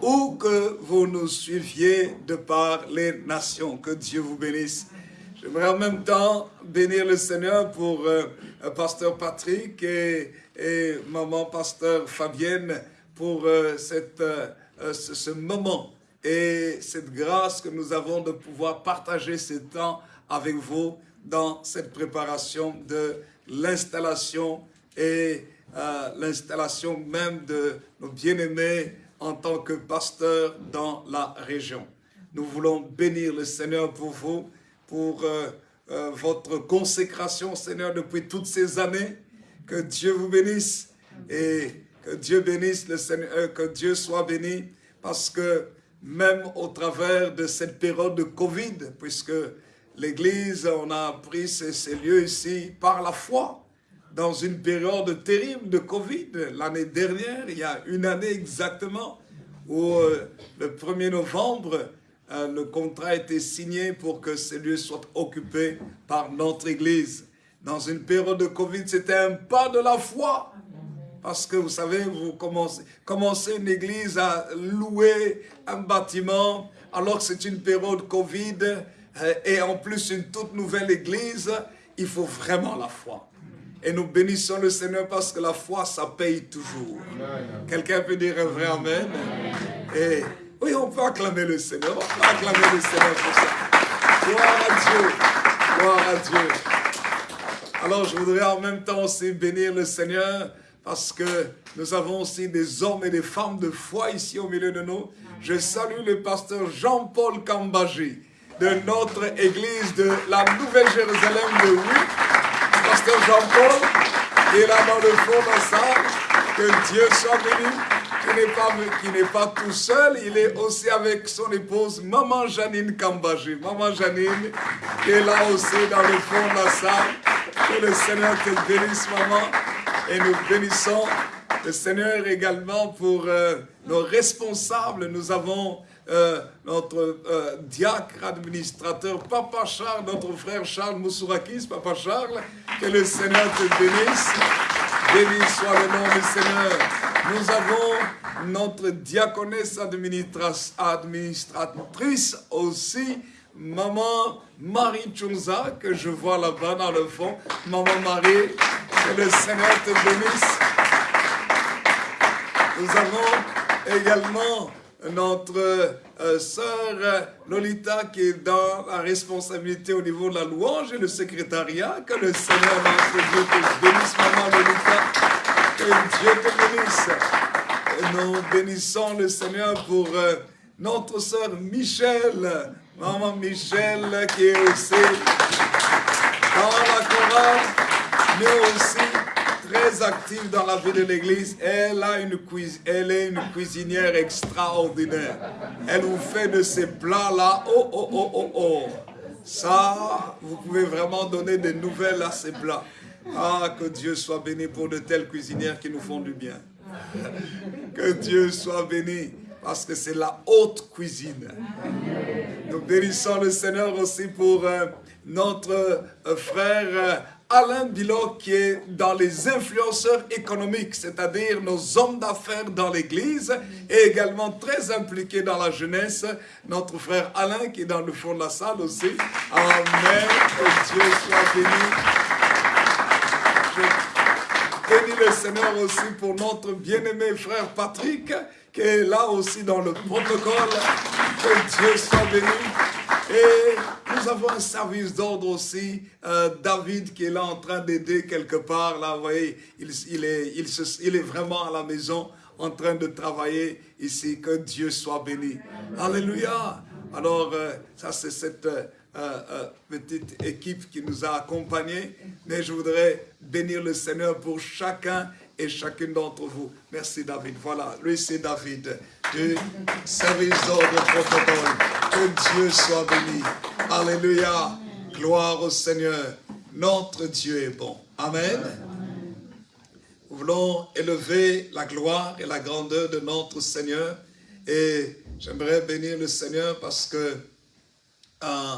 où que vous nous suiviez de par les nations. Que Dieu vous bénisse. J'aimerais en même temps bénir le Seigneur pour euh, Pasteur Patrick et, Maman Pasteur Fabienne pour euh, cette, euh, ce, ce, moment et cette grâce que nous avons de pouvoir partager ce temps avec vous dans cette préparation de l'installation et l'installation même de nos bien-aimés en tant que pasteur dans la région. Nous voulons bénir le Seigneur pour vous, pour euh, euh, votre consécration, Seigneur, depuis toutes ces années. Que Dieu vous bénisse et que Dieu bénisse le Seigneur, euh, que Dieu soit béni, parce que même au travers de cette période de Covid, puisque l'Église, on a pris ces, ces lieux ici par la foi, dans une période terrible de Covid. L'année dernière, il y a une année exactement, où euh, le 1er novembre, euh, le contrat a été signé pour que ces lieux soient occupés par notre Église. Dans une période de Covid, c'était un pas de la foi. Parce que vous savez, vous commencez, commencez une église à louer un bâtiment, alors que c'est une période Covid, euh, et en plus une toute nouvelle église, il faut vraiment la foi. Et nous bénissons le Seigneur parce que la foi, ça paye toujours. Quelqu'un peut dire un vrai Amen? Et oui, on peut acclamer le Seigneur. On peut acclamer le Seigneur pour ça. Gloire à Dieu. Gloire à Dieu. Alors, je voudrais en même temps aussi bénir le Seigneur parce que nous avons aussi des hommes et des femmes de foi ici au milieu de nous. Je salue le pasteur Jean-Paul Kambaji de notre église de la Nouvelle-Jérusalem de Oui pasteur Jean-Paul, qui est là dans le fond de salle. Que Dieu soit béni, qui n'est pas, pas tout seul, il est aussi avec son épouse, Maman Janine Kambaji. Maman Janine, qui est là aussi dans le fond de la salle. Que le Seigneur te bénisse, maman. Et nous bénissons le Seigneur également pour euh, nos responsables. Nous avons euh, notre euh, diacre administrateur, Papa Charles, notre frère Charles Moussourakis, Papa Charles, que le Seigneur te bénisse. Béni soit le nom du Seigneur. Nous avons notre diaconesse administratrice aussi, Maman Marie Chunza, que je vois là-bas dans le fond. Maman Marie, que le Seigneur te bénisse. Nous avons également notre euh, sœur euh, Lolita qui est dans la responsabilité au niveau de la louange et le secrétariat. Que le Seigneur notre Dieu te bénisse, maman Lolita. Que Dieu te bénisse. Nous bénissons le Seigneur pour euh, notre sœur Michel. Maman Michel qui est aussi dans la chorale, mais aussi très active dans la vie de l'église. Elle, a une elle est une cuisinière extraordinaire. Elle vous fait de ces plats-là. Oh, oh, oh, oh, oh. Ça, vous pouvez vraiment donner des nouvelles à ces plats. Ah, que Dieu soit béni pour de telles cuisinières qui nous font du bien. Que Dieu soit béni parce que c'est la haute cuisine. Nous bénissons le Seigneur aussi pour euh, notre euh, frère euh, Alain Bilot qui est dans les influenceurs économiques, c'est-à-dire nos hommes d'affaires dans l'Église et également très impliqué dans la jeunesse. Notre frère Alain qui est dans le fond de la salle aussi. Amen. Que Dieu soit béni. Je bénis le Seigneur aussi pour notre bien-aimé frère Patrick qui est là aussi dans le protocole. Que Dieu soit béni. Et nous avons un service d'ordre aussi, euh, David qui est là en train d'aider quelque part, là, vous voyez, il, est, vraiment à la maison en train de travailler ici, que Dieu soit béni. Alléluia. Alors, euh, ça c'est cette euh, petite équipe qui nous a accompagnés, mais je voudrais bénir le Seigneur pour chacun et chacune d'entre vous. Merci David. Voilà, lui c'est David du service d'ordre protocole. Que Dieu soit béni. Alléluia. Gloire au Seigneur. Notre Dieu est bon. Amen. Nous voulons élever la gloire et la grandeur de notre Seigneur. Et j'aimerais bénir le Seigneur parce que, euh,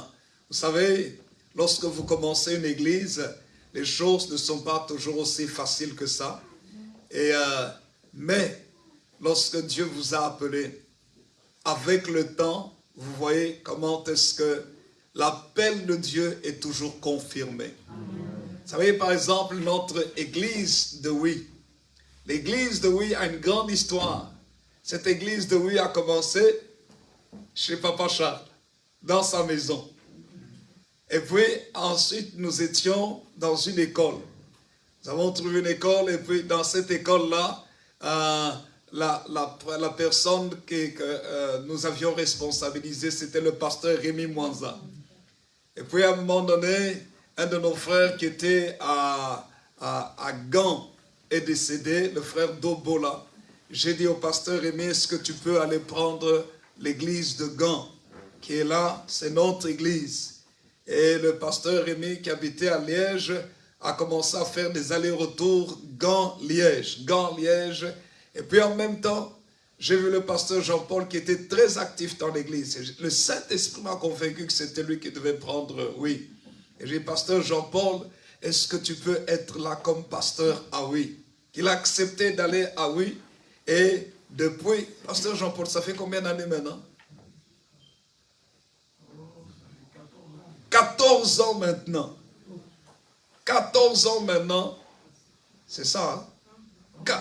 vous savez, lorsque vous commencez une église, les choses ne sont pas toujours aussi faciles que ça. Euh, mais lorsque Dieu vous a appelé, avec le temps, vous voyez comment est-ce que l'appel de Dieu est toujours confirmé. Vous savez, par exemple, notre église de Oui. L'église de Oui a une grande histoire. Cette église de Oui a commencé chez Papa Charles, dans sa maison. Et puis ensuite, nous étions dans une école. Nous avons trouvé une école et puis dans cette école-là, euh, la, personne que, que, euh, nous avions responsabilisée, c'était le pasteur Rémi Mwanza. Et puis à un moment donné, un de nos frères qui était à, à, à Gand est décédé, le frère Dobola. J'ai dit au pasteur Rémi, est-ce que tu peux aller prendre l'église de Gand, qui est là, c'est notre église. Et le pasteur Rémi, qui habitait à Liège, a commencé à faire des allers-retours Gand-Liège, Gand-Liège. Et puis en même temps, j'ai vu le pasteur Jean-Paul qui était très actif dans l'église. Le Saint-Esprit m'a convaincu que c'était lui qui devait prendre, oui. Et j'ai dit, pasteur Jean-Paul, est-ce que tu peux être là comme pasteur? À oui Qu'il a accepté d'aller à oui. Et depuis, pasteur Jean-Paul, ça fait combien d'années maintenant? 14 ans maintenant. 14 ans maintenant. C'est ça, hein?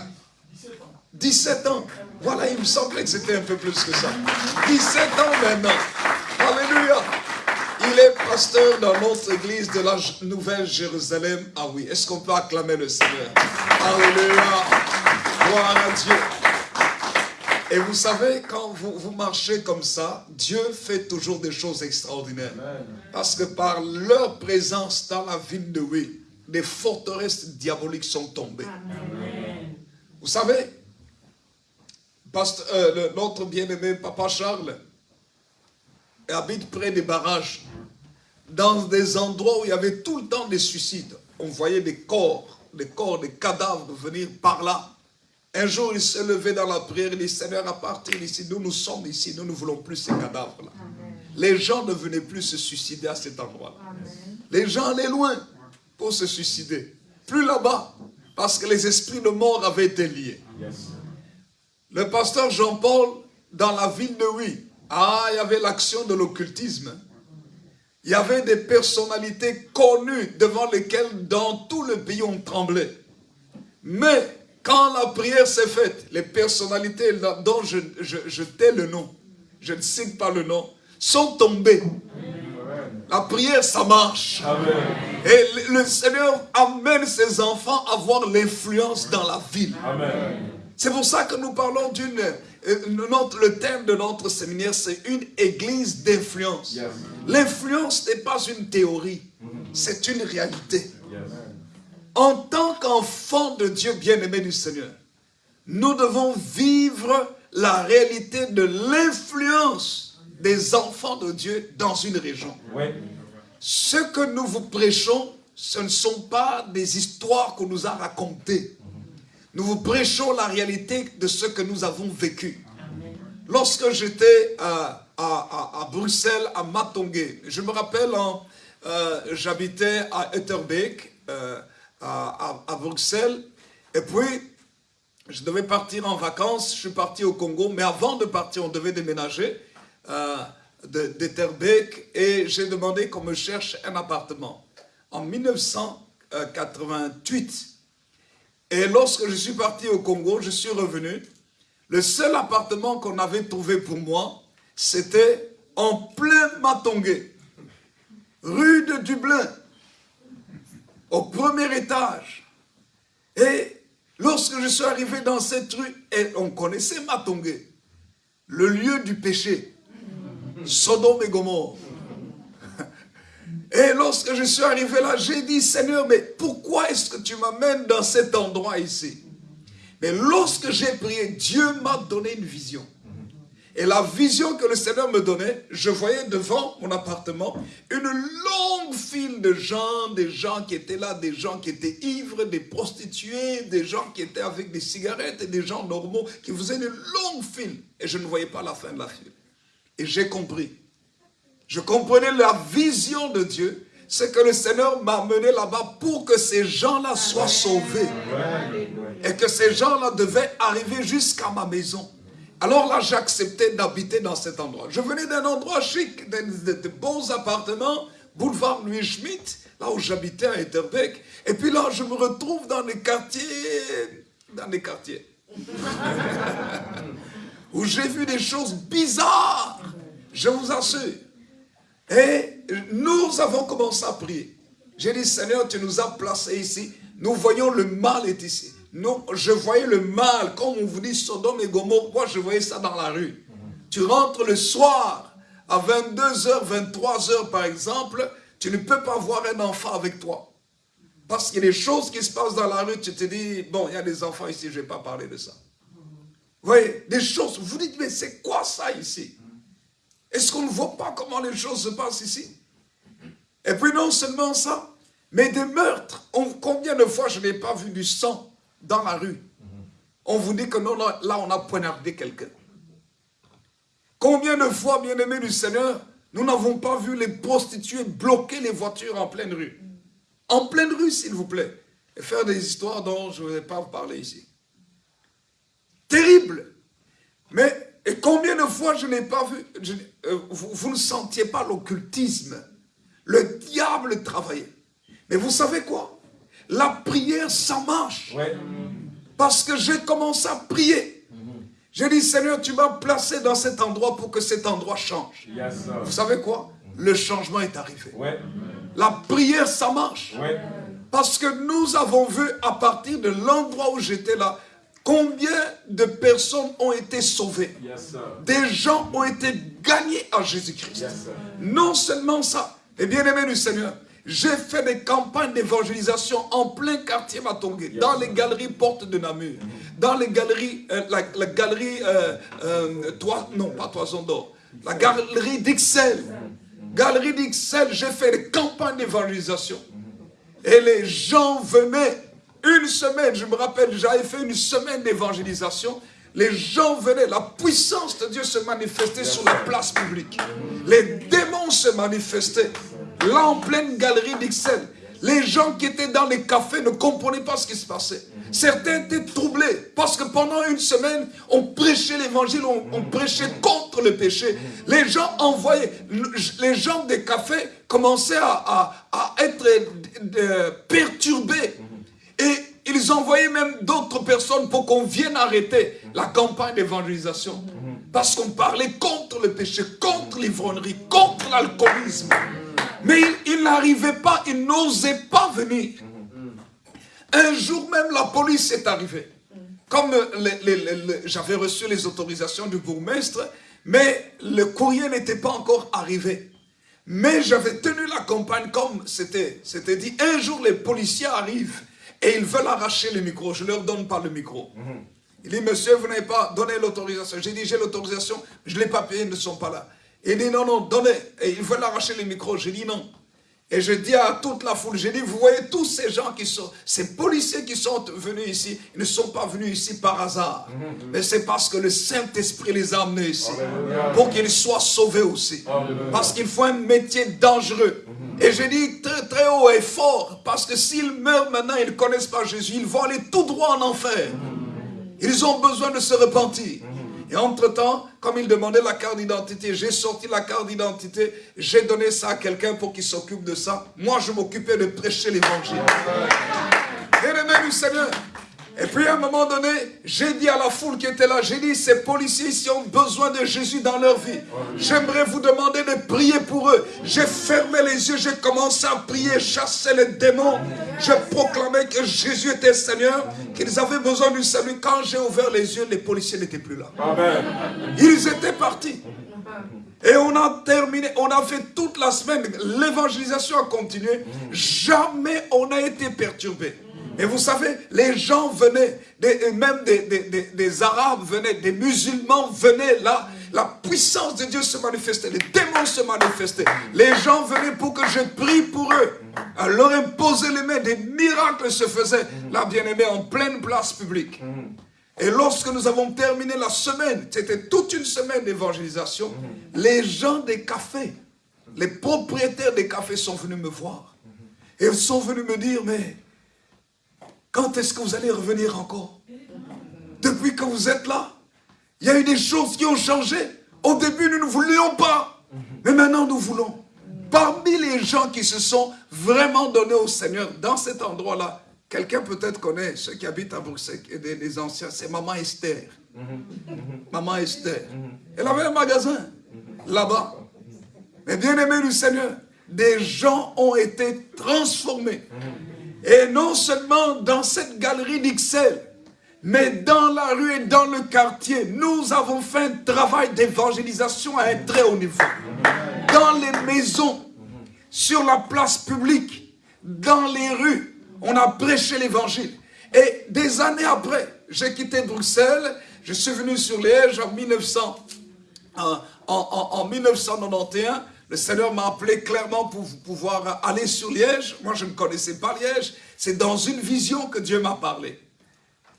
17 ans. Voilà, il me semblait que c'était un peu plus que ça. 17 ans maintenant. Alléluia. Il est pasteur dans notre église de la Nouvelle Jérusalem. Ah oui, est-ce qu'on peut acclamer le Seigneur? Alléluia. Gloire à Dieu. Et vous savez, quand vous, vous marchez comme ça, Dieu fait toujours des choses extraordinaires. Parce que par leur présence dans la ville de Oui, des forteresses diaboliques sont tombées. Vous savez, euh, notre bien-aimé Papa Charles habite près des barrages, dans des endroits où il y avait tout le temps des suicides. On voyait des corps, des corps, des cadavres venir par là. Un jour, il s'est levé dans la prière, il dit, Seigneur, à partir d'ici, nous, nous sommes ici, nous ne voulons plus ces cadavres-là. Les gens ne venaient plus se suicider à cet endroit-là. Les gens allaient loin pour se suicider. Plus là-bas, parce que les esprits de mort avaient été liés. Le pasteur Jean-Paul, dans la ville de Oui, ah, il y avait l'action de l'occultisme. Il y avait des personnalités connues devant lesquelles dans tout le pays on tremblait. Mais quand la prière s'est faite, les personnalités dont je, je, je tais le nom, je ne cite pas le nom, sont tombées. La prière, ça marche. Et le, Seigneur amène ses enfants à avoir l'influence dans la ville. C'est pour ça que nous parlons d'une... euh, Le thème de notre séminaire, c'est une église d'influence. L'influence n'est pas une théorie, c'est une réalité. En tant qu'enfant de Dieu bien-aimé du Seigneur, nous devons vivre la réalité de l'influence des enfants de Dieu dans une région. Ce que nous vous prêchons, ce ne sont pas des histoires qu'on nous a racontées. Nous vous prêchons la réalité de ce que nous avons vécu. Lorsque j'étais à, à- à- à Bruxelles, à Matongué, je me rappelle, en, euh, j'habitais à Etterbeek, euh, à, Bruxelles, et puis je devais partir en vacances, je suis parti au Congo, mais avant de partir, on devait déménager euh, et j'ai demandé qu'on me cherche un appartement. En 1988, et lorsque je suis parti au Congo, je suis revenu. Le seul appartement qu'on avait trouvé pour moi, c'était en plein Matongué, rue de Dublin, au premier étage. Et lorsque je suis arrivé dans cette rue, et on connaissait Matongué, le lieu du péché, Sodome et Gomorre. Et lorsque je suis arrivé là, j'ai dit, Seigneur, mais pourquoi est-ce que tu m'amènes dans cet endroit ici? Mais lorsque j'ai prié, Dieu m'a donné une vision. Et la vision que le Seigneur me donnait, je voyais devant mon appartement une longue file de gens, des gens qui étaient là, des gens qui étaient ivres, des prostituées, des gens qui étaient avec des cigarettes et des gens normaux qui faisaient une longue file. Et je ne voyais pas la fin de la file. Et j'ai compris. Je comprenais la vision de Dieu. C'est que le Seigneur m'a amené là-bas pour que ces gens-là soient sauvés. Et que ces gens-là devaient arriver jusqu'à ma maison. Alors là, j'acceptais d'habiter dans cet endroit. Je venais d'un endroit chic, de, de bons appartements, boulevard Louis Schmitt, là où j'habitais à Etterbeek. Et puis là, je me retrouve dans les quartiers, dans les quartiers, où j'ai vu des choses bizarres, je vous assure. Et nous avons commencé à prier. J'ai dit, Seigneur, tu nous as placés ici. Nous voyons le mal est ici. Nous, je voyais le mal, comme on vous dit Sodome et Gomorre, moi je voyais ça dans la rue. Tu rentres le soir, à 22h, 23h par exemple, tu ne peux pas voir un enfant avec toi. Parce qu'il y a des choses qui se passent dans la rue, tu te dis, bon, il y a des enfants ici, je ne vais pas parler de ça. Vous voyez, des choses, vous dites, mais c'est quoi ça ici? Est-ce qu'on ne voit pas comment les choses se passent ici? Et puis non seulement ça, mais des meurtres. Combien de fois je n'ai pas vu du sang? Dans la rue On vous dit que non, non, là on a poignardé quelqu'un. Combien de fois, bien-aimés du Seigneur, nous n'avons pas vu les prostituées bloquer les voitures en pleine rue? En pleine rue, s'il vous plaît. Et faire des histoires dont je ne vais pas vous parler ici. Terrible. Mais et combien de fois je n'ai pas vu, euh, vous ne sentiez pas l'occultisme. Le diable travaillait. Mais vous savez quoi? La prière, ça marche. Parce que j'ai commencé à prier. J'ai dit, Seigneur, tu m'as placé dans cet endroit pour que cet endroit change. Vous savez quoi? Le changement est arrivé. La prière, ça marche. Parce que nous avons vu à partir de l'endroit où j'étais là, combien de personnes ont été sauvées. Des gens ont été gagnés à Jésus-Christ. Non seulement ça, et bien aimé du Seigneur, j'ai fait des campagnes d'évangélisation en plein quartier Matongué, dans les galeries Porte de Namur, dans les galeries, euh, la, la galerie, euh, euh, Toi- non pas Toison d'Or, la galerie d'Ixelles. Galerie d'Ixelles, j'ai fait des campagnes d'évangélisation. Et les gens venaient une semaine, je me rappelle, j'avais fait une semaine d'évangélisation. Les gens venaient, la puissance de Dieu se manifestait sur la place publique. Les démons se manifestaient. Là, en pleine galerie d'Ixelles. Les gens qui étaient dans les cafés ne comprenaient pas ce qui se passait. Certains étaient troublés parce que pendant une semaine, on prêchait l'évangile, on, prêchait contre le péché. Les gens des cafés commençaient à être euh, perturbés. Et ils envoyaient même d'autres personnes pour qu'on vienne arrêter la campagne d'évangélisation. Parce qu'on parlait contre le péché, contre l'ivronnerie, contre l'alcoolisme. Mais ils, n'arrivaient pas, ils n'osaient pas venir. Un jour même, la police est arrivée. Comme j'avais reçu les autorisations du bourgmestre, mais le courrier n'était pas encore arrivé. Mais j'avais tenu la campagne comme c'était dit. Un jour, les policiers arrivent et ils veulent arracher le micro. Je ne leur donne pas le micro. Il dit, monsieur, vous n'avez pas donné l'autorisation. J'ai dit, j'ai l'autorisation, je ne l'ai pas payé, ils ne sont pas là. Il dit, non, non, donnez. Et ils veulent arracher le micro. J'ai dit, non. Et je dis à toute la foule, j'ai dit, vous voyez tous ces gens qui sont, ces policiers qui sont venus ici, ils ne sont pas venus ici par hasard. Mais c'est parce que le Saint-Esprit les a amenés ici. Pour qu'ils soient sauvés aussi. Parce qu'il faut un métier dangereux. Et je dis très très haut et fort, parce que s'ils meurent maintenant, ils ne connaissent pas Jésus, ils vont aller tout droit en enfer. Ils ont besoin de se repentir. Et entre-temps, comme il demandait la carte d'identité, j'ai sorti la carte d'identité, j'ai donné ça à quelqu'un pour qu'il s'occupe de ça. Moi, je m'occupais de prêcher l'évangile. Même du Seigneur, et puis à un moment donné, j'ai dit à la foule qui était là, j'ai dit, ces policiers ici ont besoin de Jésus dans leur vie. J'aimerais vous demander de prier pour eux. J'ai fermé les yeux, j'ai commencé à prier, chasser les démons. Je proclamais que Jésus était Seigneur, qu'ils avaient besoin du salut. Quand j'ai ouvert les yeux, les policiers n'étaient plus là. Ils étaient partis. Et on a terminé, on a fait toute la semaine, l'évangélisation a continué. Jamais on n'a été perturbé. Et vous savez, les gens venaient, même des, Arabes venaient, des musulmans venaient là. La puissance de Dieu se manifestait, les démons se manifestaient. Les gens venaient pour que je prie pour eux. À leur imposer les mains, des miracles se faisaient, la bien-aimée, en pleine place publique. Et lorsque nous avons terminé la semaine, c'était toute une semaine d'évangélisation, les gens des cafés, les propriétaires des cafés sont venus me voir. Et ils sont venus me dire, mais quand est-ce que vous allez revenir encore? Depuis que vous êtes là, il y a eu des choses qui ont changé. Au début, nous ne voulions pas. Mais maintenant, nous voulons. Parmi les gens qui se sont vraiment donnés au Seigneur dans cet endroit-là, quelqu'un peut-être connaît, ceux qui habitent à Bruxelles, et les anciens, c'est Maman Esther. Maman Esther. Elle avait un magasin là-bas. Mais bien aimé du Seigneur, des gens ont été transformés. Et non seulement dans cette galerie d'Ixelles, mais dans la rue et dans le quartier, nous avons fait un travail d'évangélisation à un très haut niveau. Dans les maisons, sur la place publique, dans les rues, on a prêché l'évangile. Et des années après, j'ai quitté Bruxelles, je suis venu sur Liège 1900, en, en 1991, le Seigneur m'a appelé clairement pour pouvoir aller sur Liège. Moi, je ne connaissais pas Liège. C'est dans une vision que Dieu m'a parlé.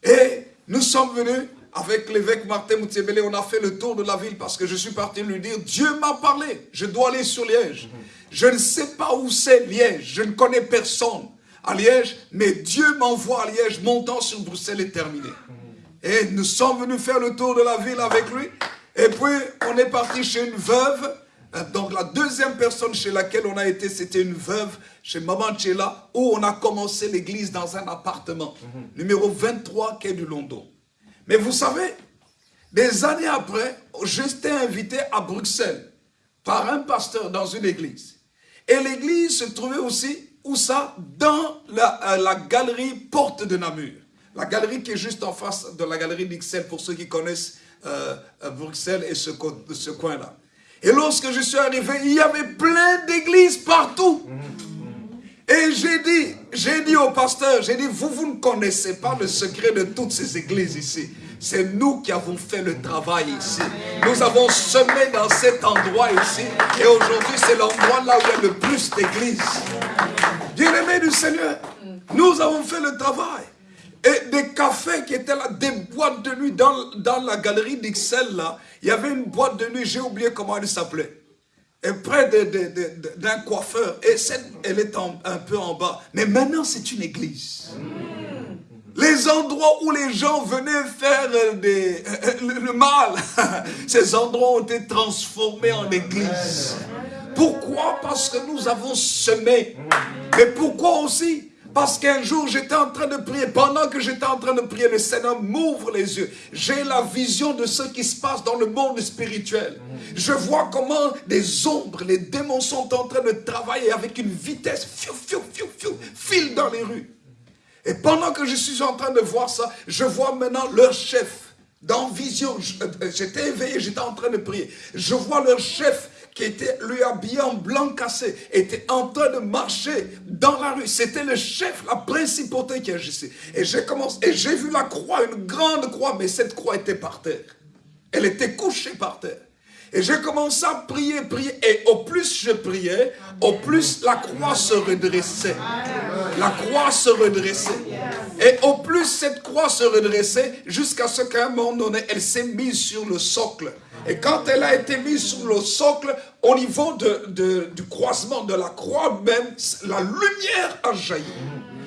Et nous sommes venus avec l'évêque Martin Moutiébélé, on a fait le tour de la ville parce que je suis parti lui dire, Dieu m'a parlé, je dois aller sur Liège. Je ne sais pas où c'est Liège, je ne connais personne à Liège, mais Dieu m'envoie à Liège, mon temps sur Bruxelles est terminé. Et nous sommes venus faire le tour de la ville avec lui, et puis on est parti chez une veuve, donc la deuxième personne chez laquelle on a été, c'était une veuve chez Maman Tchela, où on a commencé l'église dans un appartement, numéro 23, quai du London. Mais vous savez, des années après, j'étais invité à Bruxelles par un pasteur dans une église. Et l'église se trouvait aussi, où ça Dans la, euh, galerie Porte de Namur. La galerie qui est juste en face de la galerie d'Ixelles, pour ceux qui connaissent euh, Bruxelles et ce, ce coin-là. Et lorsque je suis arrivé, il y avait plein d'églises partout. Et j'ai dit, j'ai dit au pasteur, j'ai dit, vous, vous ne connaissez pas le secret de toutes ces églises ici. C'est nous qui avons fait le travail ici. Nous avons semé dans cet endroit ici. Et aujourd'hui, c'est l'endroit là où il y a le plus d'églises. Bien-aimés du Seigneur, nous avons fait le travail. Et des cafés qui étaient là, des boîtes de nuit dans, dans la galerie d'Ixelles là, il y avait une boîte de nuit, j'ai oublié comment elle s'appelait. Et près d'un coiffeur, et elle est un peu en bas. Mais maintenant, c'est une église. Les endroits où les gens venaient faire des, le, mal, ces endroits ont été transformés en église. Pourquoi? Parce que nous avons semé. Mais pourquoi aussi? Parce qu'un jour, j'étais en train de prier. Pendant que j'étais en train de prier, le Seigneur m'ouvre les yeux. J'ai la vision de ce qui se passe dans le monde spirituel. Je vois comment des ombres, les démons sont en train de travailler avec une vitesse. Fiou, fiou, fiou, filent dans les rues. Et pendant que je suis en train de voir ça, je vois maintenant leur chef. Dans vision, euh, j'étais éveillé, j'étais en train de prier. Je vois leur chef qui était lui habillé en blanc cassé, était en train de marcher dans la rue. C'était le chef, la principauté qui agissait. Et j'ai commencé, et j'ai vu la croix, une grande croix, mais cette croix était par terre. Elle était couchée par terre. Et j'ai commencé à prier, prier. Et au plus je priais, au plus la croix se redressait. La croix se redressait. Et au plus cette croix se redressait, jusqu'à ce qu'à un moment donné, elle s'est mise sur le socle. Et quand elle a été mise sur le socle, au niveau du croisement de la croix même, la lumière a jailli.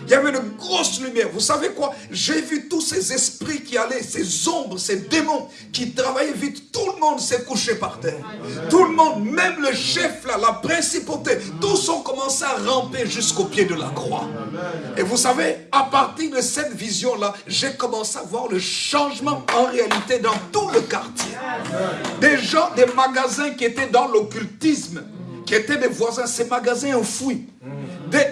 Il y avait une grosse lumière. Vous savez quoi? J'ai vu tous ces esprits qui allaient, ces ombres, ces démons qui travaillaient vite. Tout le monde s'est couché par terre. Tout le monde, même le chef là, la principauté, tous ont commencé à ramper jusqu'au pied de la croix. Et vous savez, à partir de cette vision-là, j'ai commencé à voir le changement en réalité dans tout le quartier. Des gens, des magasins qui étaient dans l'occultisme, qui étaient des voisins, ces magasins enfouis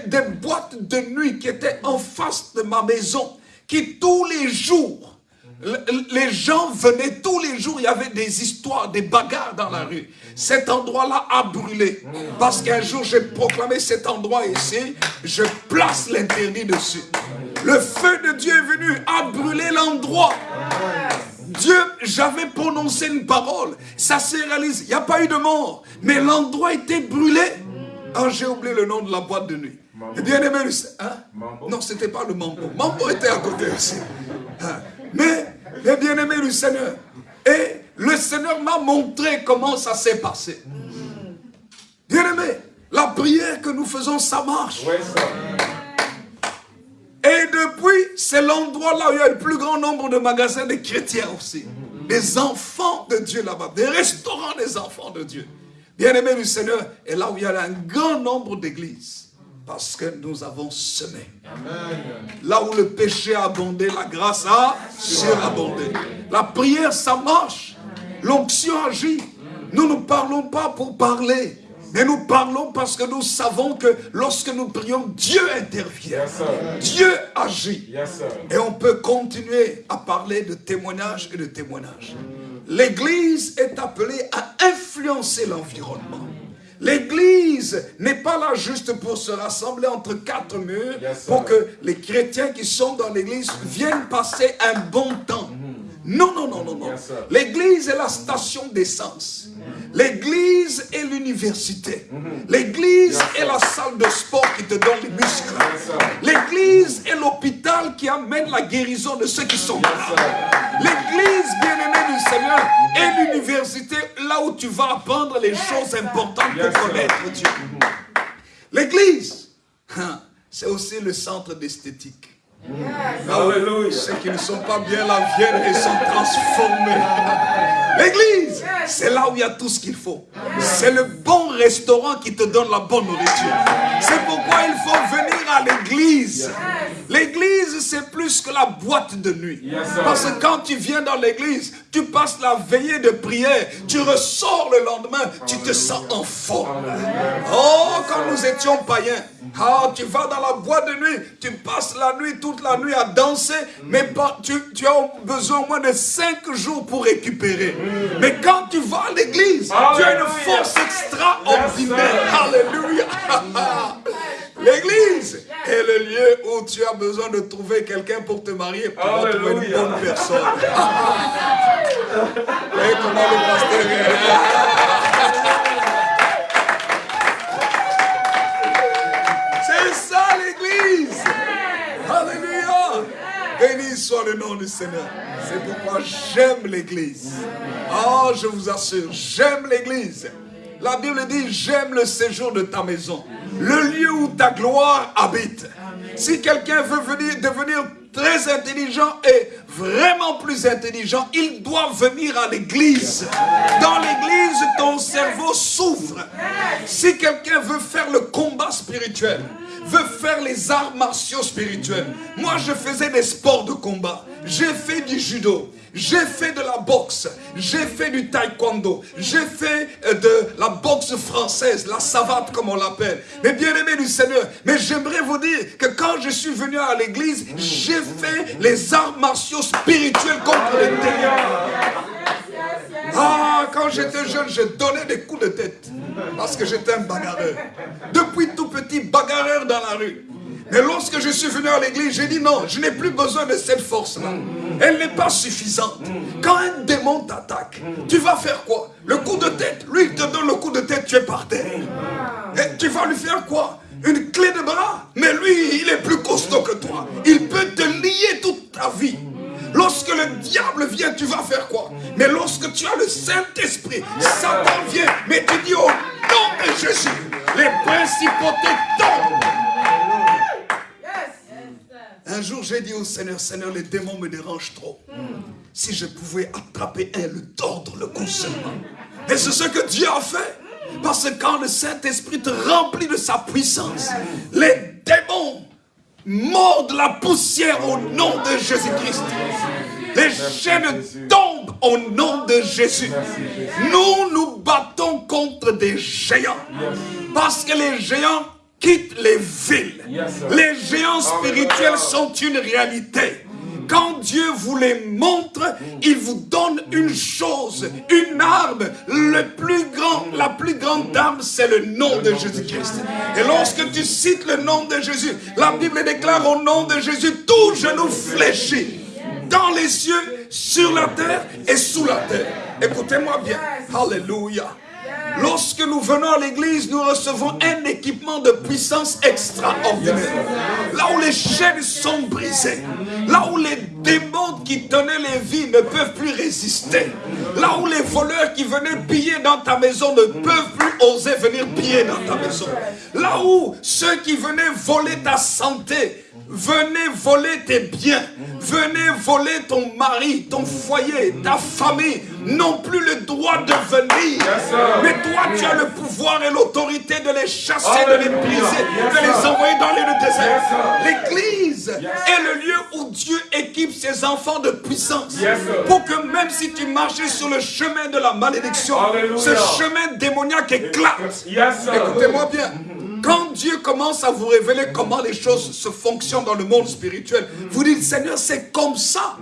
des, boîtes de nuit qui étaient en face de ma maison, qui tous les jours, les gens venaient tous les jours, il y avait des histoires, des bagarres dans la rue. Cet endroit-là a brûlé. Parce qu'un jour, j'ai proclamé cet endroit ici, je place l'interdit dessus. Le feu de Dieu est venu, a brûlé l'endroit. Dieu, j'avais prononcé une parole, ça s'est réalisé, il n'y a pas eu de mort, mais l'endroit était brûlé. Ah, j'ai oublié le nom de la boîte de nuit. Et bien aimé, hein? non, ce n'était pas le mambo. Mambo était à côté aussi. Hein? Mais, mais bien aimé du Seigneur. Et le Seigneur m'a montré comment ça s'est passé. Bien aimé, la prière que nous faisons, ça marche. Depuis, c'est l'endroit là où il y a le plus grand nombre de magasins de chrétiens aussi. Des enfants de Dieu là-bas. Des restaurants des enfants de Dieu. Bien-aimé du Seigneur, et là où il y a un grand nombre d'églises, parce que nous avons semé. Là où le péché a abondé, la grâce a surabondé. La prière, ça marche. L'onction agit. Nous ne parlons pas pour parler. Mais nous parlons parce que nous savons que lorsque nous prions, Dieu intervient. Dieu agit. et on peut continuer à parler de témoignage et de témoignage. L'Église est appelée à influencer l'environnement. L'Église n'est pas là juste pour se rassembler entre quatre murs, pour que les chrétiens qui sont dans l'Église viennent passer un bon temps. Non, non, non, non, non. L'église est la station d'essence. L'église est l'université. L'église est la salle de sport qui te donne les muscles. L'église est l'hôpital qui amène la guérison de ceux qui sont malades. L'église, bien-aimée du Seigneur, est l'université là où tu vas apprendre les choses importantes pour connaître Dieu. L'église, hein, c'est aussi le centre d'esthétique. Ceux qui ne sont pas bien la viennent et sont transformés. L'église, c'est là où il y a tout ce qu'il faut. C'est le bon restaurant qui te donne la bonne nourriture. C'est pourquoi il faut venir à l'église. L'église, c'est plus que la boîte de nuit. Parce que quand tu viens dans l'église, tu passes la veillée de prière, tu ressors le lendemain, tu te sens en forme. Oh, quand nous étions païens, ah, tu vas dans la boîte de nuit, tu passes la nuit, toute la nuit à danser, mais tu, tu as besoin au moins de cinq jours pour récupérer. Mais quand tu vas à l'église, tu as une force extraordinaire. Alléluia. L'église est le lieu où tu as besoin de trouver quelqu'un pour te marier, pour trouver une bonne personne. Et comment le pasteur Béni soit le nom du Seigneur. C'est pourquoi j'aime l'église. Oh, je vous assure, j'aime l'église. La Bible dit, j'aime le séjour de ta maison. Le lieu où ta gloire habite. Si quelqu'un veut venir, devenir très intelligent et vraiment plus intelligent, il doit venir à l'église. Dans l'église, ton cerveau souffre. Si quelqu'un veut faire le combat spirituel, veut faire les arts martiaux spirituels. Moi, je faisais des sports de combat. J'ai fait du judo. J'ai fait de la boxe, j'ai fait du taekwondo, j'ai fait euh, de la boxe française, la savate comme on l'appelle. Mais bien aimé du Seigneur, mais j'aimerais vous dire que quand je suis venu à l'église, j'ai fait les arts martiaux spirituels contre les démons. Ah, quand j'étais jeune, je donnais des coups de tête. Parce que j'étais un bagarreur. Depuis tout petit, bagarreur dans la rue. Mais lorsque je suis venu à l'église, j'ai dit non, je n'ai plus besoin de cette force-là. Elle n'est pas suffisante. Quand un démon t'attaque, tu vas faire quoi? Le coup de tête. Lui, il te donne le coup de tête, tu es par terre. Et tu vas lui faire quoi? Une clé de bras? Mais lui, il est plus costaud que toi. Il peut te lier toute ta vie. Lorsque le diable vient, tu vas faire quoi? Mais lorsque tu as le Saint-Esprit, Satan vient, mais tu dis au nom de Jésus, les principautés tombent. Un jour, j'ai dit au Seigneur, Seigneur, les démons me dérangent trop. Si je pouvais attraper un, le tordre, le seulement. Et c'est ce que Dieu a fait. Parce que quand le Saint-Esprit te remplit de sa puissance, les démons mordent la poussière au nom de Jésus-Christ. Les chaînes tombent au nom de Jésus. Nous nous battons contre des géants. Parce que les géants quittent les villes. Les géants spirituels sont une réalité. Quand Dieu vous les montre, il vous donne une chose, une arme. Le plus grand, la plus grande arme, c'est le nom de Jésus-Christ. Et lorsque tu cites le nom de Jésus, la Bible déclare au nom de Jésus, tout genou fléchit. Dans les cieux, sur la terre et sous la terre. Écoutez-moi bien. Alléluia. Lorsque nous venons à l'église, nous recevons un équipement de puissance extraordinaire. Là où les chaînes sont brisées, là où les démons qui tenaient les vies ne peuvent plus résister, là où les voleurs qui venaient piller dans ta maison ne peuvent plus oser venir piller dans ta maison, là où ceux qui venaient voler ta santé Venez voler tes biens. Venez voler ton mari, ton foyer, ta famille. N'ont plus le droit de venir. Mais toi, tu as le pouvoir et l'autorité de les chasser, de les briser, de les envoyer dans le désert. L'église est le lieu où Dieu équipe ses enfants de puissance. Pour que même si tu marchais sur le chemin de la malédiction, ce chemin démoniaque éclate. Écoutez-moi bien. Quand Dieu commence à vous révéler comment les choses se fonctionnent dans le monde spirituel, vous dites, Seigneur, c'est comme ça.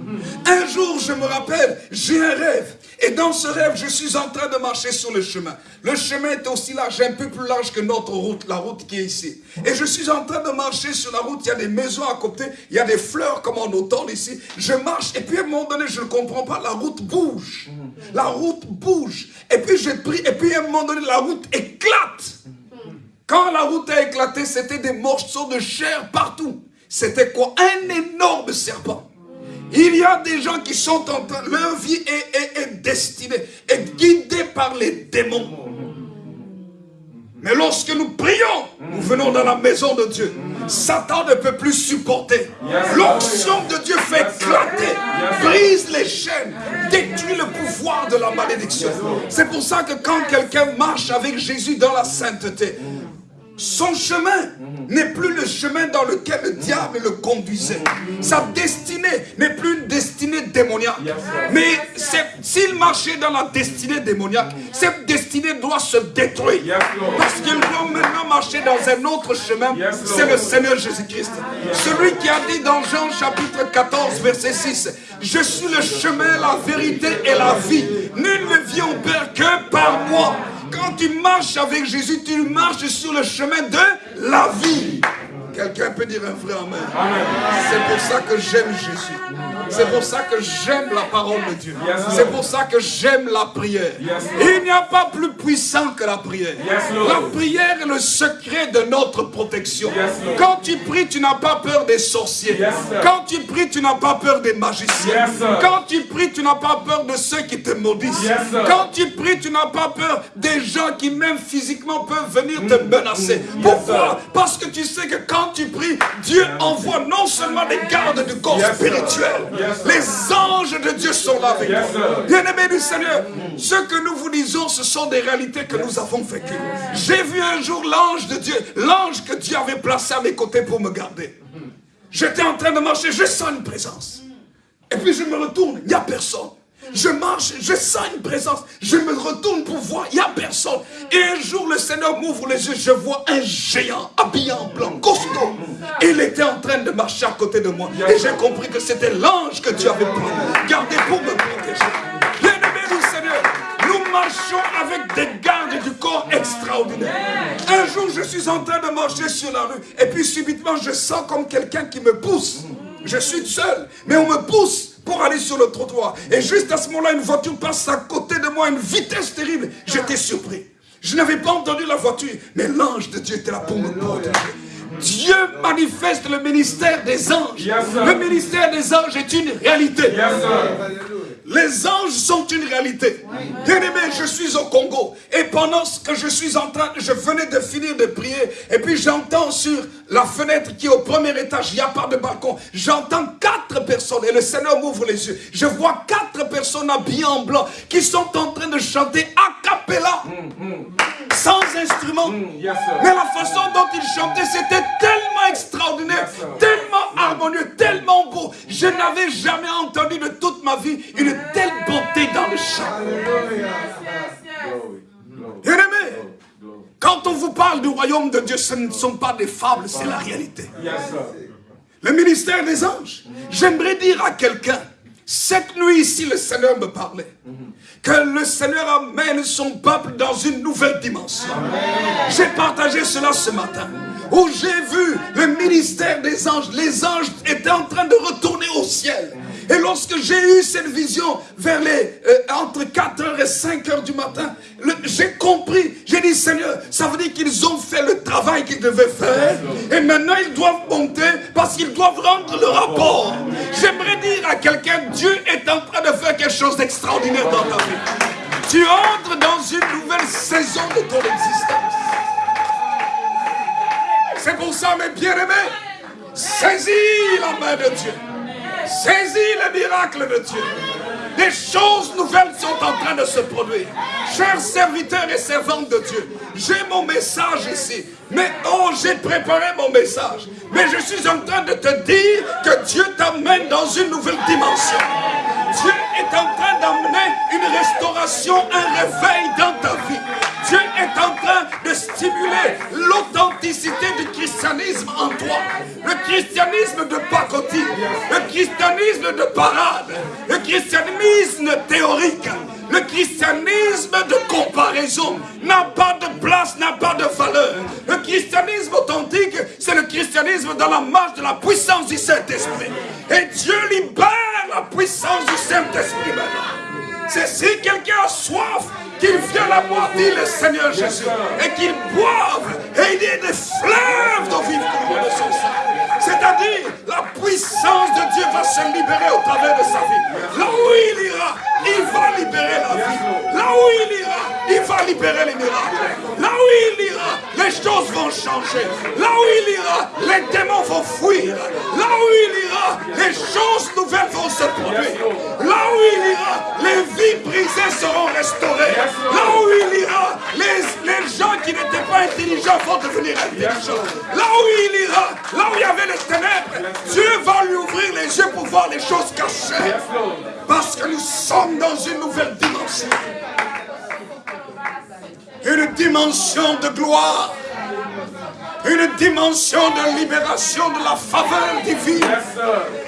Un jour, je me rappelle, j'ai un rêve. Et dans ce rêve, je suis en train de marcher sur le chemin. Le chemin est aussi large, un peu plus large que notre route, la route qui est ici. Et je suis en train de marcher sur la route, il y a des maisons à côté, il y a des fleurs comme en automne ici. Je marche et puis à un moment donné, je ne comprends pas, la route bouge. La route bouge. Et puis je prie, et puis à un moment donné, la route éclate. Quand la route a éclaté, c'était des morceaux de chair partout. C'était quoi? Un énorme serpent. Il y a des gens qui sont en train, leur vie est, est destinée, est guidée par les démons. Mais lorsque nous prions, nous venons dans la maison de Dieu. Satan ne peut plus supporter. L'onction de Dieu fait éclater, brise les chaînes, détruit le pouvoir de la malédiction. C'est pour ça que quand quelqu'un marche avec Jésus dans la sainteté, son chemin n'est plus le chemin dans lequel le diable le conduisait. Sa destinée n'est plus une destinée démoniaque. Mais s'il marchait dans la destinée démoniaque, cette destinée doit se détruire. Parce qu'il doit maintenant marcher dans un autre chemin. C'est le Seigneur Jésus-Christ. Celui qui a dit dans Jean chapitre 14 verset 6, Je suis le chemin, la vérité et la vie. Nul ne vient au Père que par moi. Quand tu marches avec Jésus, tu marches sur le chemin de la vie. Quelqu'un peut dire un vrai Amen. C'est pour ça que j'aime Jésus. C'est pour ça que j'aime la parole de Dieu. C'est pour ça que j'aime la prière. Il n'y a pas plus puissant que la prière. La prière est le secret de notre protection. Quand tu pries, tu n'as pas peur des sorciers. Quand tu pries, tu n'as pas peur des magiciens. Quand tu pries, tu n'as pas peur de ceux qui te maudissent. Quand tu pries, tu n'as pas peur des gens qui même physiquement peuvent venir te menacer. Pourquoi Parce que tu sais que quand quand tu pries, Dieu envoie non seulement des gardes du corps spirituel, les anges de Dieu sont là avec nous. Bien-aimés du Seigneur, ce que nous vous disons, ce sont des réalités que nous avons vécues. J'ai vu un jour l'ange de Dieu, l'ange que Dieu avait placé à mes côtés pour me garder. J'étais en train de marcher, je sens une présence. Et puis je me retourne, il n'y a personne. Je marche, je sens une présence. Je me retourne pour voir, il n'y a personne. Et un jour, le Seigneur m'ouvre les yeux, je vois un géant habillé en blanc, costaud. Il était en train de marcher à côté de moi. Et j'ai compris que c'était l'ange que Dieu avait gardé pour me protéger. Bien-aimé du Seigneur, nous marchons avec des gardes du corps extraordinaires. Un jour, je suis en train de marcher sur la rue. Et puis subitement, je sens comme quelqu'un qui me pousse. Je suis seul, mais on me pousse pour aller sur le trottoir. Et juste à ce moment-là, une voiture passe à côté de moi à une vitesse terrible. J'étais surpris. Je n'avais pas entendu la voiture, mais l'ange de Dieu était là pour me protéger. Dieu manifeste le ministère des anges. le ministère des anges est une réalité. Les anges sont une réalité. Bien aimé, je suis au Congo. Et pendant que je suis en train, je venais de finir de prier. Et puis j'entends sur la fenêtre qui est au premier étage, il n'y a pas de balcon. J'entends quatre personnes et le Seigneur m'ouvre les yeux. Je vois quatre personnes habillées en blanc qui sont en train de chanter a cappella. Sans instrument. Mais la façon dont ils chantaient, c'était tellement extraordinaire, tellement harmonieux, tellement beau. Je n'avais jamais entendu de toute ma vie une telle beauté dans le chant. Bien aimé, quand on vous parle du royaume de Dieu, ce ne sont pas des fables, c'est la réalité. Le ministère des anges. J'aimerais dire à quelqu'un, cette nuit ici, le Seigneur me parlait. Que le Seigneur amène son peuple dans une nouvelle dimension. J'ai partagé cela ce matin. Où j'ai vu le ministère des anges. Les anges étaient en train de retourner au ciel. Et lorsque j'ai eu cette vision vers les, euh, entre 4h et 5h du matin, j'ai compris, j'ai dit Seigneur, ça veut dire qu'ils ont fait le travail qu'ils devaient faire. Et maintenant ils doivent monter parce qu'ils doivent rendre le rapport. J'aimerais dire à quelqu'un, Dieu est en train de faire quelque chose d'extraordinaire dans ta vie. Tu entres dans une nouvelle saison de ton existence. C'est pour ça, mes bien-aimés, saisis la main de Dieu. Saisis le miracle de Dieu. Des choses nouvelles sont en train de se produire. Chers serviteurs et servantes de Dieu, j'ai mon message ici. Mais oh, j'ai préparé mon message. Mais je suis en train de te dire que Dieu t'amène dans une nouvelle dimension. Dieu est en train d'amener une restauration, un réveil dans ta vie. En train de stimuler l'authenticité du christianisme en toi. Le christianisme de pacotille, le christianisme de parade, le christianisme théorique, le christianisme de comparaison n'a pas de place, n'a pas de valeur. Le christianisme authentique, c'est le christianisme dans la marche de la puissance du Saint-Esprit. Et Dieu libère la puissance du Saint-Esprit maintenant. C'est si quelqu'un a soif, qu'il vienne à moi, dit le Seigneur Jésus, et qu'il boive, et il y ait des fleuves d'eau vive de son sang. C'est-à-dire, la puissance de Dieu va se libérer au travers de sa vie. Là où il ira, il va libérer la vie. Là où il ira, il va libérer les miracles. Là où il ira, les choses vont changer. Là où il ira, les démons vont fuir. Là où il ira, les choses nouvelles vont se produire. Là où il ira, seront restaurées. Là où il ira, les, les gens qui n'étaient pas intelligents vont devenir intelligents. Là où il ira, là où il y avait les ténèbres, Dieu va lui ouvrir les yeux pour voir les choses cachées. Parce que nous sommes dans une nouvelle dimension. Une dimension de gloire. Une dimension de libération de la faveur divine.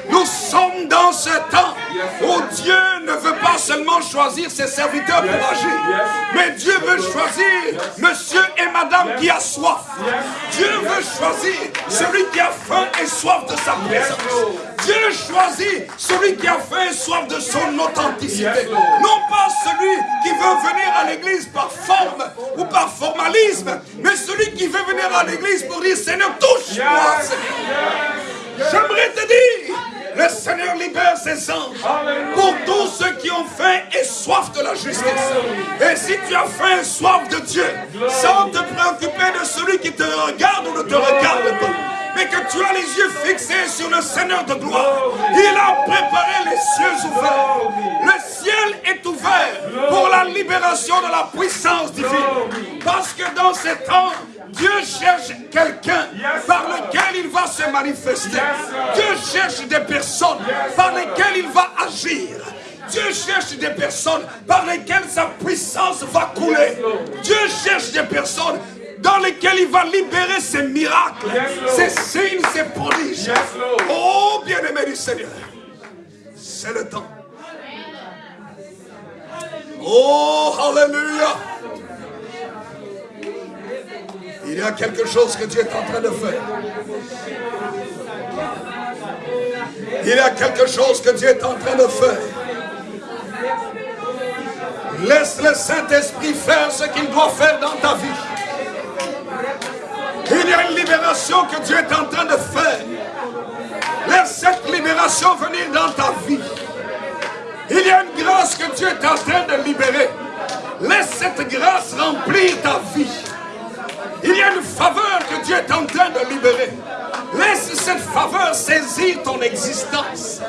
Nous sommes dans ce temps où Dieu ne veut pas seulement choisir ses serviteurs pour agir, mais Dieu veut choisir monsieur et madame qui a soif. Dieu veut choisir celui qui a faim et soif de sa présence. Dieu choisit celui qui a faim et soif de son authenticité. Non pas celui qui veut venir à l'église par forme ou par formalisme, mais celui qui veut venir à l'église pour dire Seigneur, touche-moi. J'aimerais te dire, le Seigneur libère ses anges pour tous ceux qui ont faim et soif de la justice. Et si tu as faim et soif de Dieu, sans te préoccuper de celui qui te regarde ou ne te regarde pas, mais que tu as les yeux fixés sur le Seigneur de gloire. Il a préparé les cieux ouverts. Le ciel est ouvert pour la libération de la puissance divine. Parce que dans ces temps, Dieu cherche quelqu'un par lequel il va se manifester. Dieu cherche des personnes par lesquelles il va agir. Dieu cherche des personnes par lesquelles sa puissance va couler. Dieu cherche des personnes dans lesquelles il va libérer ses miracles, ses signes, ses prodiges. Oh, bien-aimé du Seigneur, c'est le temps. Oh, Alléluia. Il y a quelque chose que Dieu est en train de faire. Il y a quelque chose que Dieu est en train de faire. Laisse le Saint-Esprit faire ce qu'il doit faire dans ta vie. Il y a une libération que Dieu est en train de faire. Laisse cette libération venir dans ta vie. Il y a une grâce que Dieu est en train de libérer. Laisse cette grâce remplir ta vie. Il y a une faveur que Dieu est en train de libérer. Laisse cette faveur saisir ton existence.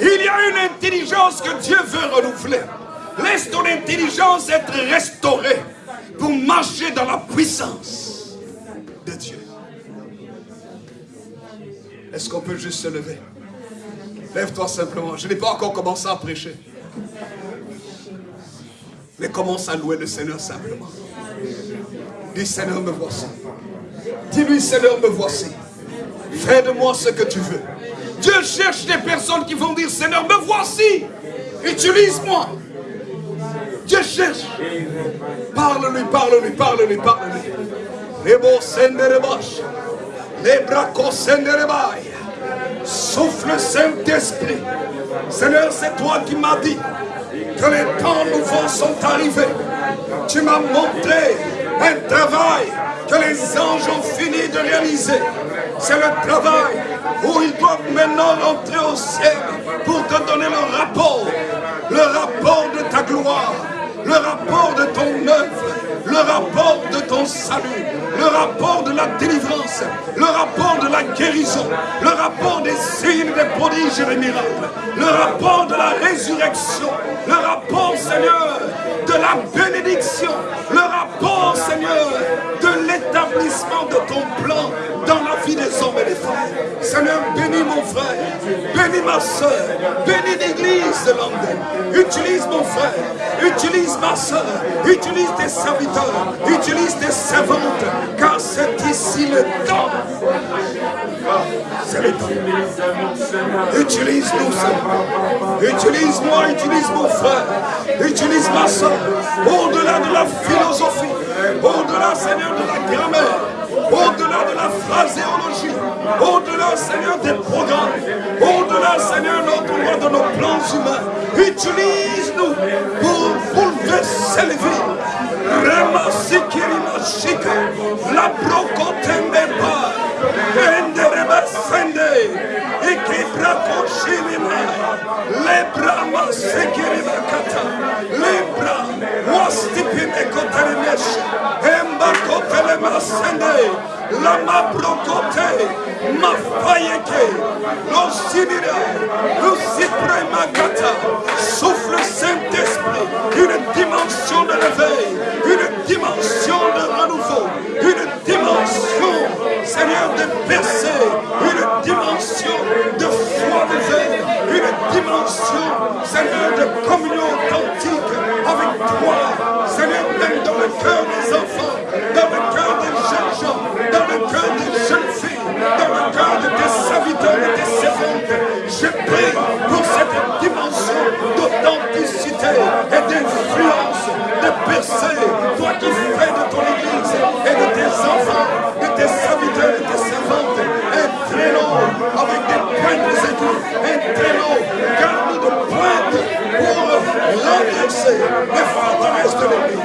Il y a une intelligence que Dieu veut renouveler. Laisse ton intelligence être restaurée pour marcher dans la puissance de Dieu. Est-ce qu'on peut juste se lever? Lève-toi simplement. Je n'ai pas encore commencé à prêcher. Mais commence à louer le Seigneur simplement. Dis Seigneur, me voici. Dis-lui Seigneur, me voici. Fais de moi ce que tu veux. Dieu cherche des personnes qui vont dire Seigneur, me voici. Utilise-moi. Dieu cherche. Parle-lui, parle-lui, parle-lui, parle-lui. Les beaux les bras Souffle Saint-Esprit. Seigneur, c'est toi qui m'as dit que les temps nouveaux sont arrivés. Tu m'as montré un travail que les anges ont fini de réaliser. C'est le travail où ils doivent maintenant rentrer au ciel pour te donner le rapport, le rapport de ta gloire, le rapport de ton œuvre, le rapport de ton salut, le rapport de la délivrance, le rapport de la guérison, le rapport des signes, des prodiges et des miracles, le rapport de la résurrection, le rapport, Seigneur, de la bénédiction, le rapport, Seigneur, de l'établissement de ton plan dans la vie des hommes et des femmes. Seigneur, bénis mon frère, bénis ma soeur, bénis l'église de. Utilise mon frère, utilise ma soeur, utilise tes serviteurs, utilise tes servantes, car c'est ici le temps. C'est le temps. Utilise-nous, Seigneur. Utilise-moi, utilise mon frère, utilise ma soeur, au-delà de la philosophie, au-delà, Seigneur, de la grammaire, au-delà de la phraséologie, au-delà, Seigneur, des programmes, au-delà, Seigneur, loi de nos plans humains. Utilise-nous pour bouleverser les vies. Rema sikirima shika, la brokotembe ba, endereba sende, ikibra koshilima, Lebra masekirima kata. Lebra wastipim ekoterimesh. Hemba kotele masende. Lama brokote. Ma fayeke, lo simira, lo siprema kata, souffle Saint-Esprit, une dimension de réveil, une dimension de renouveau, une dimension, Seigneur, de percer, une dimension de foi nouvelle, une dimension, Seigneur, de communion authentique avec toi, Seigneur, même dans le cœur des enfants, dans le cœur des Je prie pour cette dimension d'authenticité et d'influence, de percer, toi qui fais de ton Église et de tes enfants, de tes serviteurs et tes servantes, un traîneau avec des pointes aigus, un traîneau garni de pointes renverser les forteresses de l'ennemi,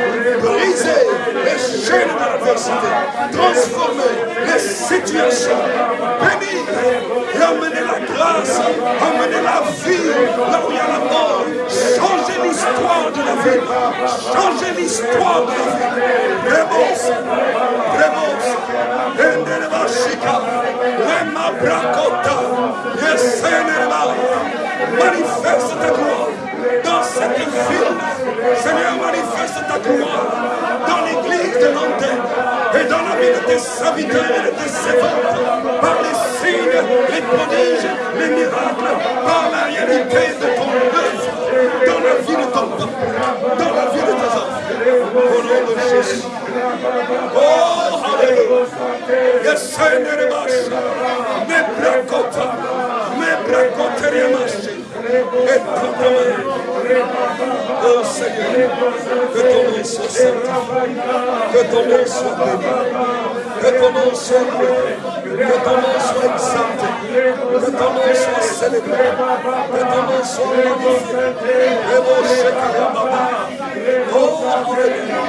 briser les chaînes de l'adversité, transformer les situations, bénir et amener la grâce, amener la vie là où il y a la mort, changer l'histoire de la vie, changer l'histoire de la vie. Rebos, Rebos, Endelebashika, Brakota, yes, Seigneur, manifeste ta gloire dans cette ville. Seigneur, manifeste ta gloire dans l'église de l'antenne et dans la vie de tes serviteurs et de tes servantes, par les signes, les prodiges, les miracles, par la réalité de ton œuvre, dans la vie de ton peuple, dans la vie de tes enfants. Au nom de Jésus. Oh, Alléluia. Yes, Seigneur, brakoteria Oh Seigneur, que ton nom soit sanctifié, que ton nom soit béni, que ton nom soit loué, que ton nom soit exalté, que ton nom soit célébré, que ton nom soit magnifié. Et mon Baba. Oh, Alléluia,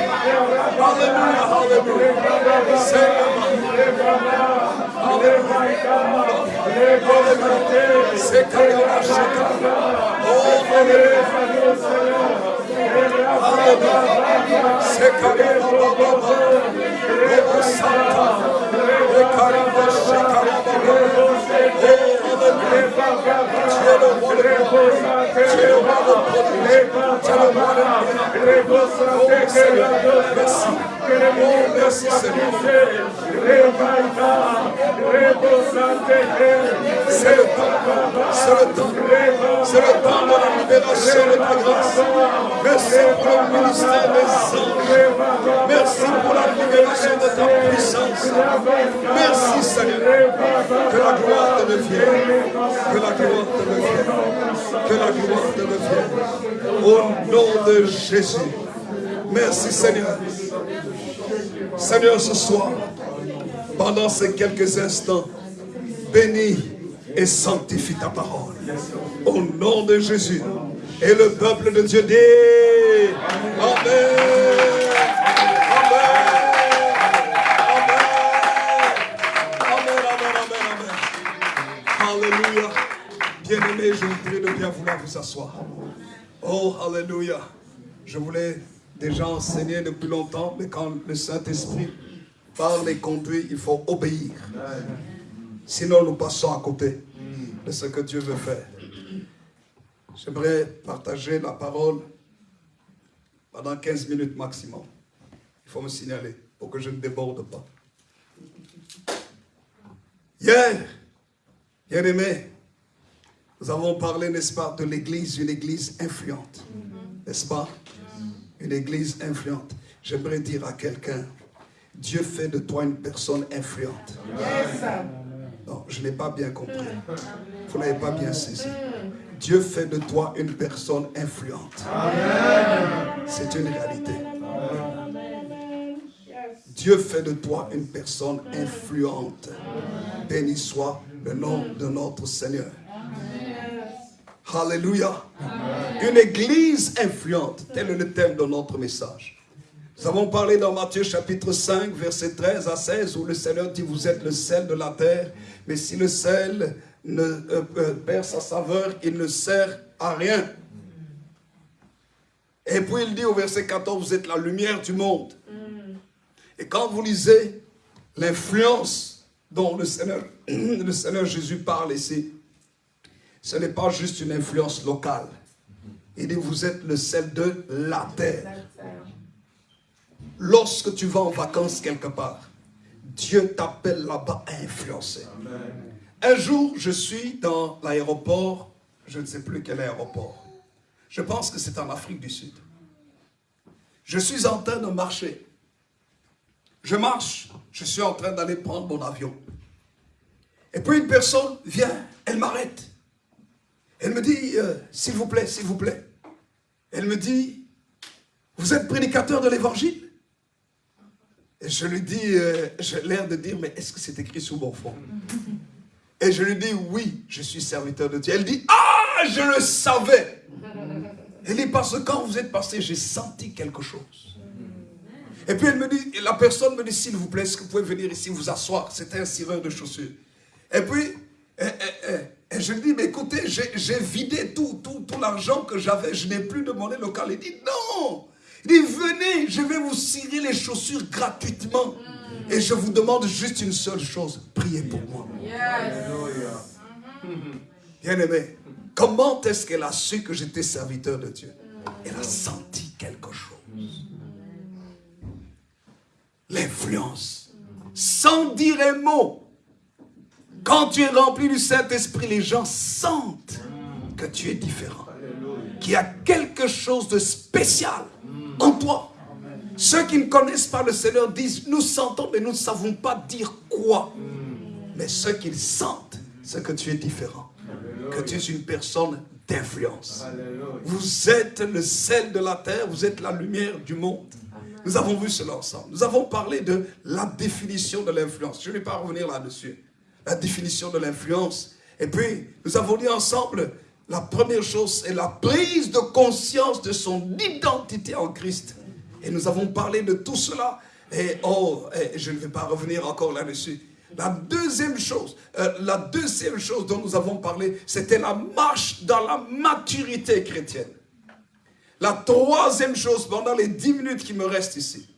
Alléluia, Alléluia. Seigneur, Sekaya Shekaya. Oh. Merci Seigneur. C'est le temps, c'est le temps, c'est le temps de la libération de ta grâce. Merci pour le ministère des anges. Merci pour la libération de ta puissance. Merci Seigneur. Que la gloire te devienne. Que la gloire te devienne. Que la gloire te devienne. Au nom de Jésus. Merci Seigneur. Seigneur, ce soir, pendant ces quelques instants, bénis et sanctifie ta parole. Au nom de Jésus. Et le peuple de Dieu dit Amen. Amen. Amen, amen, amen, amen. Alléluia. Bien-aimés, je vous prie de bien vouloir vous asseoir. Oh, Alléluia. Je voulais déjà enseigner depuis longtemps, mais quand le Saint-Esprit parle et conduit, il faut obéir. Sinon, nous passons à côté de ce que Dieu veut faire. J'aimerais partager la parole pendant 15 minutes maximum. Il faut me signaler pour que je ne déborde pas. Hier, bien aimé, nous avons parlé, n'est-ce pas, de l'église, une église influente. N'est-ce pas? Une église influente. J'aimerais dire à quelqu'un, Dieu fait de toi une personne influente. Non, je n'ai pas bien compris. Vous n'avez pas bien saisi. Dieu fait de toi une personne influente. C'est une réalité. Dieu fait de toi une personne influente. Béni soit le nom de notre Seigneur. Alléluia. Une église influente. Tel est le thème de notre message. Nous avons parlé dans Matthieu chapitre 5, verset 13 à 16, où le Seigneur dit, vous êtes le sel de la terre, mais si le sel euh, euh, perd sa saveur, il ne sert à rien. Et puis il dit au verset 14, vous êtes la lumière du monde. Et quand vous lisez l'influence dont le Seigneur, le Seigneur Jésus parle ici, ce n'est pas juste une influence locale. Il dit, vous êtes le sel de la terre. Lorsque tu vas en vacances quelque part, Dieu t'appelle là-bas à influencer. Un jour, je suis dans l'aéroport, je ne sais plus quel aéroport. Je pense que c'est en Afrique du Sud. Je suis en train de marcher. Je marche, je suis en train d'aller prendre mon avion. Et puis une personne vient, elle m'arrête. Elle me dit, euh, s'il vous plaît, s'il vous plaît. Elle me dit, vous êtes prédicateur de l'évangile? Je lui dis, euh, j'ai l'air de dire, mais est-ce que c'est écrit sur mon front Et je lui dis, oui, je suis serviteur de Dieu. Elle dit, ah, je le savais. Elle dit, parce que quand vous êtes passé, j'ai senti quelque chose. Et puis elle me dit, et la personne me dit, s'il vous plaît, est-ce que vous pouvez venir ici vous asseoir? C'était un cireur de chaussures. Et puis, et, et, et, et je lui dis, mais écoutez, j'ai vidé tout, tout, tout l'argent que j'avais, je n'ai plus de monnaie locale. Il dit, non Il dit, venez, je vais vous cirer les chaussures gratuitement. Et je vous demande juste une seule chose, prier pour moi. Bien-aimé, comment est-ce qu'elle a su que j'étais serviteur de Dieu? Elle a senti quelque chose. L'influence. Sans dire un mot. Quand tu es rempli du Saint-Esprit, les gens sentent que tu es différent. Qu'il y a quelque chose de spécial en toi. Ceux qui ne connaissent pas le Seigneur disent, nous sentons, mais nous ne savons pas dire quoi. Mais ceux qui sentent, c'est que tu es différent. Que tu es une personne d'influence. Vous êtes le sel de la terre, vous êtes la lumière du monde. Nous avons vu cela ensemble. Nous avons parlé de la définition de l'influence. Je ne vais pas revenir là-dessus. La définition de l'influence. Et puis, nous avons dit ensemble, la première chose, c'est la prise de conscience de son identité en Christ. Et nous avons parlé de tout cela. Et oh, je ne vais pas revenir encore là-dessus. La deuxième chose, euh, la deuxième chose dont nous avons parlé, c'était la marche dans la maturité chrétienne. La troisième chose, pendant les dix minutes qui me restent ici.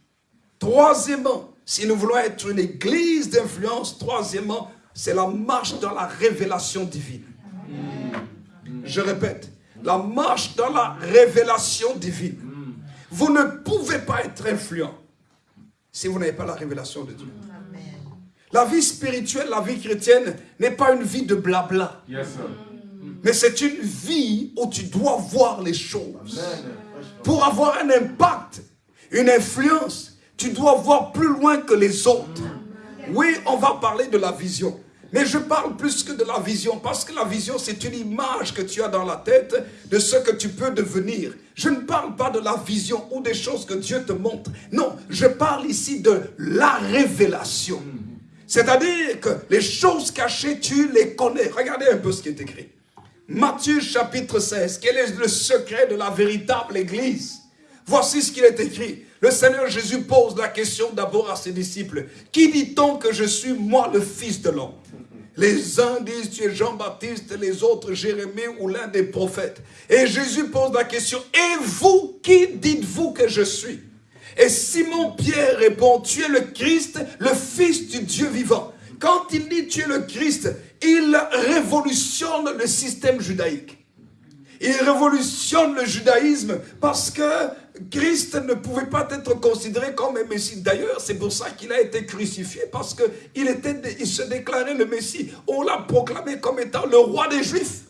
Troisièmement, si nous voulons être une église d'influence, troisièmement, c'est la marche dans la révélation divine. Je répète, la marche dans la révélation divine. Vous ne pouvez pas être influent si vous n'avez pas la révélation de Dieu. La vie spirituelle, la vie chrétienne n'est pas une vie de blabla. Mais c'est une vie où tu dois voir les choses. Pour avoir un impact, une influence, tu dois voir plus loin que les autres. Oui, on va parler de la vision. Mais je parle plus que de la vision, parce que la vision, c'est une image que tu as dans la tête de ce que tu peux devenir. Je ne parle pas de la vision ou des choses que Dieu te montre. Non, je parle ici de la révélation. C'est-à-dire que les choses cachées, tu les connais. Regardez un peu ce qui est écrit. Matthieu chapitre 16, quel est le secret de la véritable église? Voici ce qu'il est écrit. Le Seigneur Jésus pose la question d'abord à ses disciples. Qui dit-on que je suis, moi, le Fils de l'homme? Les uns disent tu es Jean-Baptiste, les autres Jérémie ou l'un des prophètes. Et Jésus pose la question, et vous, qui dites-vous que je suis? Et Simon-Pierre répond, tu es le Christ, le Fils du Dieu vivant. Quand il dit tu es le Christ, il révolutionne le système judaïque. Il révolutionne le judaïsme parce que Christ ne pouvait pas être considéré comme un Messie. D'ailleurs, c'est pour ça qu'il a été crucifié, parce qu'il il se déclarait le Messie. On l'a proclamé comme étant le roi des Juifs.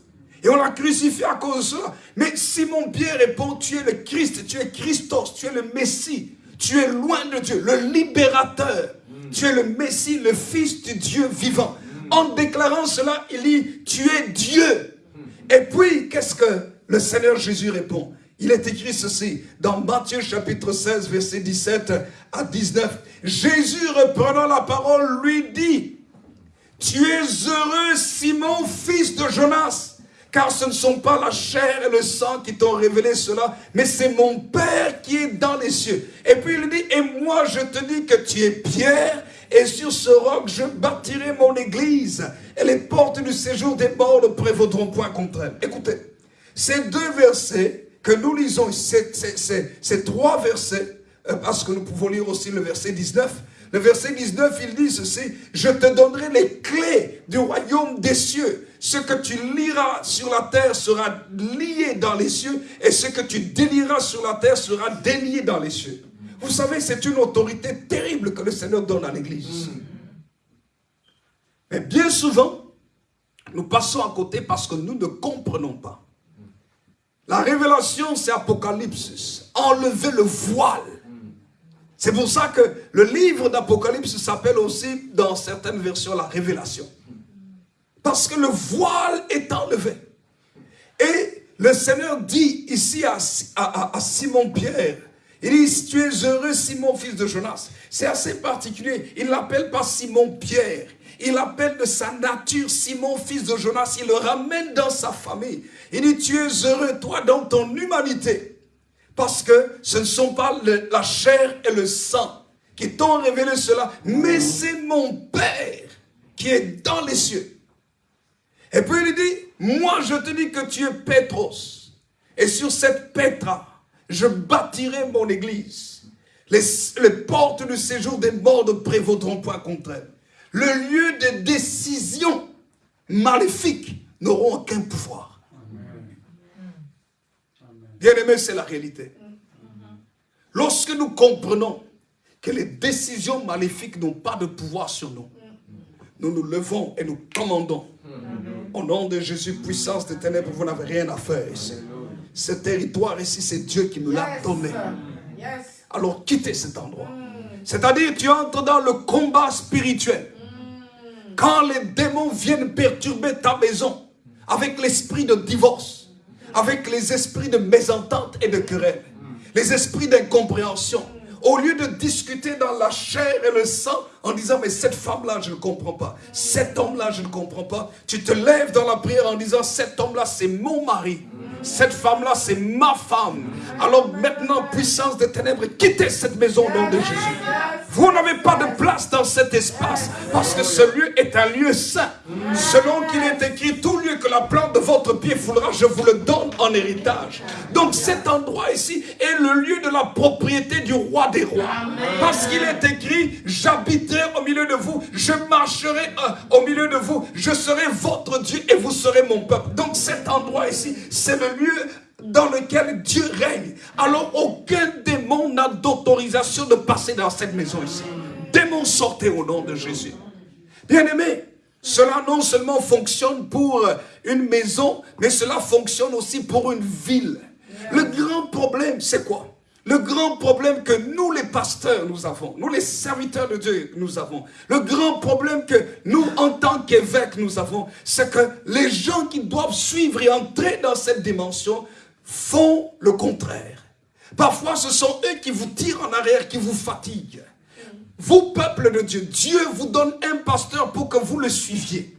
Et on l'a crucifié à cause de cela. Mais Simon-Pierre répond, tu es le Christ, tu es Christos, tu es le Messie. Tu es loin de Dieu, le libérateur. Tu es le Messie, le Fils du Dieu vivant. En déclarant cela, il dit, tu es Dieu. Et puis, qu'est-ce que le Seigneur Jésus répond? Il est écrit ceci dans Matthieu chapitre 16, verset 17 à 19. Jésus reprenant la parole lui dit, tu es heureux Simon, fils de Jonas, car ce ne sont pas la chair et le sang qui t'ont révélé cela, mais c'est mon Père qui est dans les cieux. Et puis il dit, et moi je te dis que tu es Pierre, et sur ce roc je bâtirai mon église, et les portes du séjour des morts ne prévaudront point contre elle. Écoutez, ces deux versets que nous lisons, ces, trois versets, euh, parce que nous pouvons lire aussi le verset 19, le verset 19, il dit ceci, je te donnerai les clés du royaume des cieux. Ce que tu liras sur la terre sera lié dans les cieux, et ce que tu délieras sur la terre sera délié dans les cieux. Vous savez, c'est une autorité terrible que le Seigneur donne à l'église. Mais bien souvent, nous passons à côté parce que nous ne comprenons pas. La révélation, c'est Apocalypse. Enlever le voile. C'est pour ça que le livre d'Apocalypse s'appelle aussi, dans certaines versions, la révélation. Parce que le voile est enlevé. Et le Seigneur dit ici à, Simon-Pierre, il dit, tu es heureux Simon, fils de Jonas. C'est assez particulier. Il l'appelle pas Simon-Pierre. Il l'appelle de sa nature Simon, fils de Jonas. Il le ramène dans sa famille. Il dit, tu es heureux, toi, dans ton humanité. Parce que ce ne sont pas la chair et le sang qui t'ont révélé cela, mais c'est mon Père qui est dans les cieux. Et puis il dit, moi je te dis que tu es Pétros. Et sur cette Pétra, je bâtirai mon église. Les, les, portes du séjour des morts ne prévaudront point contre elle. Le lieu de décision maléfiques n'auront aucun pouvoir. Bien aimé, c'est la réalité. Lorsque nous comprenons que les décisions maléfiques n'ont pas de pouvoir sur nous, nous nous levons et nous commandons. Au nom de Jésus, puissance des ténèbres, vous n'avez rien à faire ici. Ce territoire ici, c'est Dieu qui me l'a donné. Alors quittez cet endroit. C'est-à-dire, tu entres dans le combat spirituel. Quand les démons viennent perturber ta maison, avec l'esprit de divorce, avec les esprits de mésentente et de querelle, les esprits d'incompréhension, au lieu de discuter dans la chair et le sang en disant mais cette femme-là je ne comprends pas, cet homme-là je ne comprends pas, tu te lèves dans la prière en disant cet homme-là c'est mon mari, cette femme-là c'est ma femme. Alors maintenant puissance des ténèbres, quittez cette maison au nom de Jésus. Vous n'avez pas de place dans cet espace parce que ce lieu est un lieu saint. Selon qu'il est écrit, tout lieu que la plante de votre pied foulera, je vous le donne en héritage. Donc cet endroit ici est le lieu de la propriété du roi des rois. Parce qu'il est écrit, j'habiterai au milieu de vous, je marcherai euh, au milieu de vous, je serai votre Dieu et vous serez mon peuple. Donc cet endroit ici, c'est le dans lequel Dieu règne. Alors aucun démon n'a d'autorisation de passer dans cette maison ici. Démon sortez au nom de Jésus. Bien aimé, cela non seulement fonctionne pour une maison, mais cela fonctionne aussi pour une ville. Le grand problème, c'est quoi? Le grand problème que nous les pasteurs nous avons, nous les serviteurs de Dieu nous avons, le grand problème que nous en tant qu'évêques nous avons, c'est que les gens qui doivent suivre et entrer dans cette dimension font le contraire. Parfois ce sont eux qui vous tirent en arrière, qui vous fatiguent. Vous, peuple de Dieu, Dieu vous donne un pasteur pour que vous le suiviez.